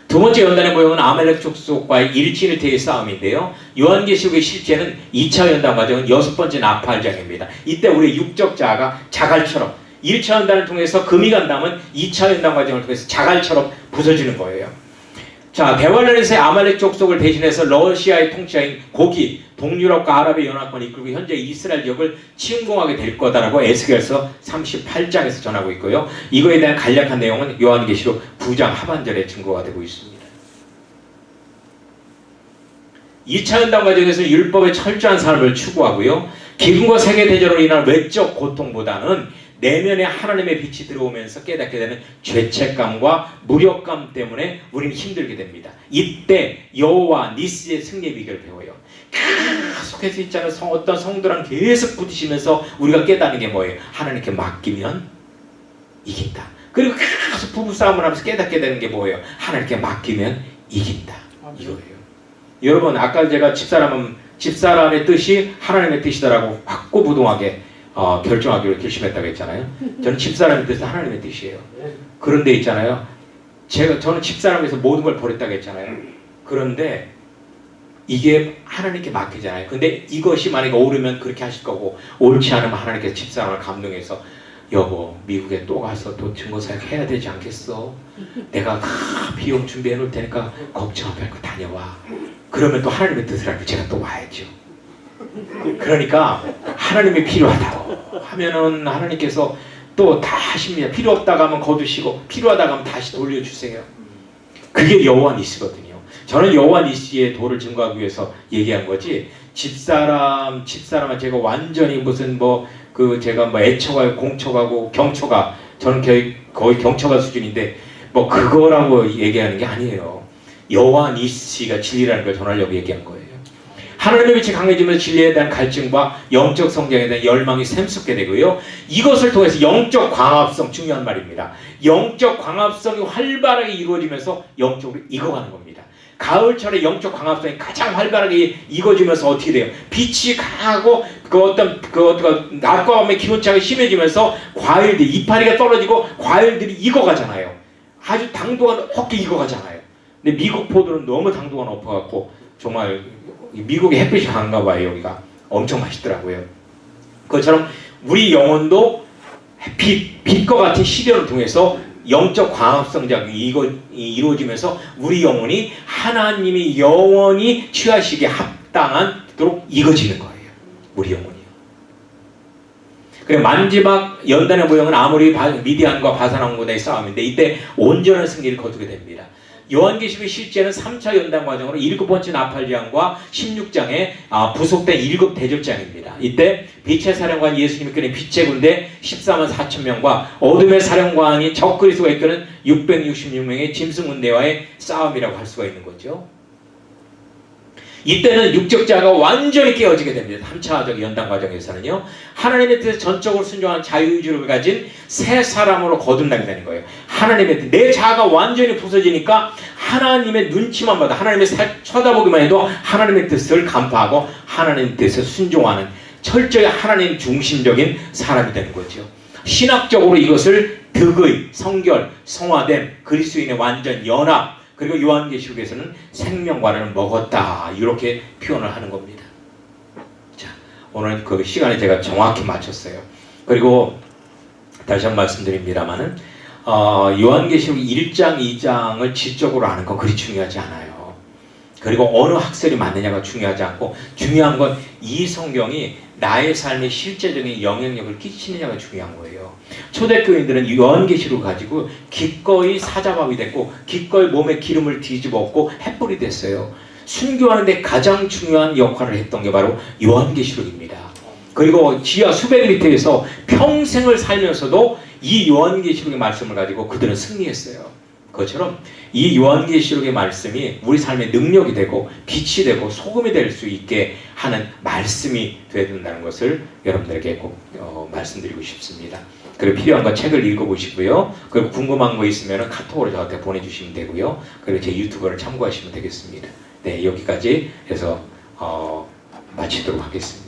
두 번째 연단의 모형은 아멜렉 족속과의 일진일퇴의 싸움인데요. 요한계시록의 실제는 2차 연단 과정은 여섯 번째 나팔장입니다. 이때 우리 육적 자가 자갈처럼 1차 연단을 통해서 금이 간다면 2차 연단 과정을 통해서 자갈처럼 부서지는 거예요. 자, 대관련에서의 아말렉 족속을 대신해서 러시아의 통치자인 고기, 동유럽과 아랍의 연합군을 이끌고 현재 이스라엘 지역을 침공하게 될 거다라고 에스겔서 38장에서 전하고 있고요. 이거에 대한 간략한 내용은 요한계시록 9장 하반절에 증거가 되고 있습니다. 2차 연단 과정에서 율법의 철저한 삶을 추구하고요. 기근과 세계 대전으로 인한 외적 고통보다는 내면에 하나님의 빛이 들어오면서 깨닫게 되는 죄책감과 무력감 때문에 우리는 힘들게 됩니다. 이때 여호와 니스의 승리의 비결을 배워요. 계속해서 있잖아요. 성, 어떤 성도랑 계속 부딪히면서 우리가 깨닫는 게 뭐예요? 하나님께 맡기면 이긴다. 그리고 계속 부부싸움을 하면서 깨닫게 되는 게 뭐예요? 하나님께 맡기면 이긴다. 이거예요. 여러분 아까 제가 집사람은 집사람의 뜻이 하나님의 뜻이다라고 확고부동하게 어, 결정하기로 결심했다고 했잖아요. 저는 집사람의 뜻은 하나님의 뜻이에요. 그런데 있잖아요. 제가 저는 집사람에서 모든 걸 버렸다고 했잖아요. 그런데 이게 하나님께 맡기잖아요. 근데 이것이 만약에 오르면 그렇게 하실 거고 옳지 않으면 하나님께서 집사람을 감동해서 여보 미국에 또 가서 또 증거사역 해야 되지 않겠어? 내가 다 비용 준비해 놓을 테니까 걱정 말고 다녀와. 그러면 또 하나님의 뜻을 알고 제가 또 와야죠. 그러니까 하나님이 필요하다고 하면은 하나님께서 또 다 하십니다. 필요 없다고 하면 거두시고 필요하다고 하면 다시 돌려주세요. 그게 여호와 니스거든요. 저는 여호와 니스의 도를 증거하기 위해서 얘기한 거지 집사람 집사람은 제가 완전히 무슨 뭐 그 제가 뭐 애처가 공처가고 경처가 저는 거의, 거의 경처가 수준인데 뭐 그거라고 얘기하는 게 아니에요. 여호와 니스가 진리라는 걸 전하려고 얘기한 거예요. 하나님의 빛이 강해지면서 진리에 대한 갈증과 영적 성장에 대한 열망이 샘솟게 되고요. 이것을 통해서 영적 광합성 중요한 말입니다. 영적 광합성이 활발하게 이루어지면서 영적으로 익어가는 겁니다. 가을철에 영적 광합성이 가장 활발하게 익어지면서 어떻게 돼요? 빛이 강하고 그 어떤 그 어떤 낮과 밤의 기온차가 심해지면서 과일들 이파리가 떨어지고 과일들이 익어가잖아요. 아주 당도가 높게 익어가잖아요. 근데 미국 포도는 너무 당도가 높아갖고 정말 이 미국의 햇빛이 강한가 봐요 여기가 엄청 맛있더라고요. 그것처럼 우리 영혼도 빛, 빛과 같은 시련을 통해서 영적 광합성작용이 이거- 이- 이루어지면서 우리 영혼이 하나님이 영원히 취하시기에 합당한도록 익어지는 거예요. 우리 영혼이요. 그래 마지막 연단의 모형은 아무리 바- 미디안과 바산왕군의 싸움인데 이때 온전한 승리를 거두게 됩니다. 요한계시록의 실제는 3차 연단 과정으로 일곱 번째 나팔장과 16장에 아, 부속된 일곱 대접장입니다. 이때 빛의 사령관 예수님이 이끄는 빛의 군대 14만 4천 명과 어둠의 사령관이 적그리스도가 이끄는 666명의 짐승 군대와의 싸움이라고 할 수가 있는 거죠. 이때는 육적자가 완전히 깨어지게 됩니다. 3차적 연단 과정에서는요. 하나님의 뜻에 전적으로 순종한 자유의지를 가진 새 사람으로 거듭나게 되는 거예요. 하나님의 뜻, 내 자아가 완전히 부서지니까 하나님의 눈치만 봐도 하나님의 살, 쳐다보기만 해도 하나님의 뜻을 간파하고 하나님의 뜻에 순종하는 철저히 하나님 중심적인 사람이 되는 거죠. 신학적으로 이것을 득의, 성결, 성화됨, 그리스도인의 완전 연합, 그리고 요한계시록에서는 생명과를 먹었다 이렇게 표현을 하는 겁니다. 자 오늘 그 시간에 제가 정확히 맞췄어요. 그리고 다시 한 번 말씀드립니다만은 어, 요한계시록 1장, 2장을 지적으로 아는 건 그리 중요하지 않아요. 그리고 어느 학설이 맞느냐가 중요하지 않고 중요한 건 이 성경이 나의 삶에 실제적인 영향력을 끼치느냐가 중요한 거예요. 초대교인들은 요한계시록 가지고 기꺼이 사자밥이 됐고 기꺼이 몸에 기름을 뒤집었고 햇불이 됐어요. 순교하는데 가장 중요한 역할을 했던 게 바로 요한계시록입니다. 그리고 지하 수백 미터에서 평생을 살면서도 이 요한계시록의 말씀을 가지고 그들은 승리했어요. 그것처럼 이 요한계시록의 말씀이 우리 삶의 능력이 되고 빛이 되고 소금이 될 수 있게 하는 말씀이 되어야 된다는 것을 여러분들에게 꼭 어, 말씀드리고 싶습니다. 그리고 필요한 건 책을 읽어보시고요. 그리고 궁금한 거 있으면 카톡으로 저한테 보내주시면 되고요. 그리고 제 유튜브를 참고하시면 되겠습니다. 네, 여기까지 해서 어, 마치도록 하겠습니다.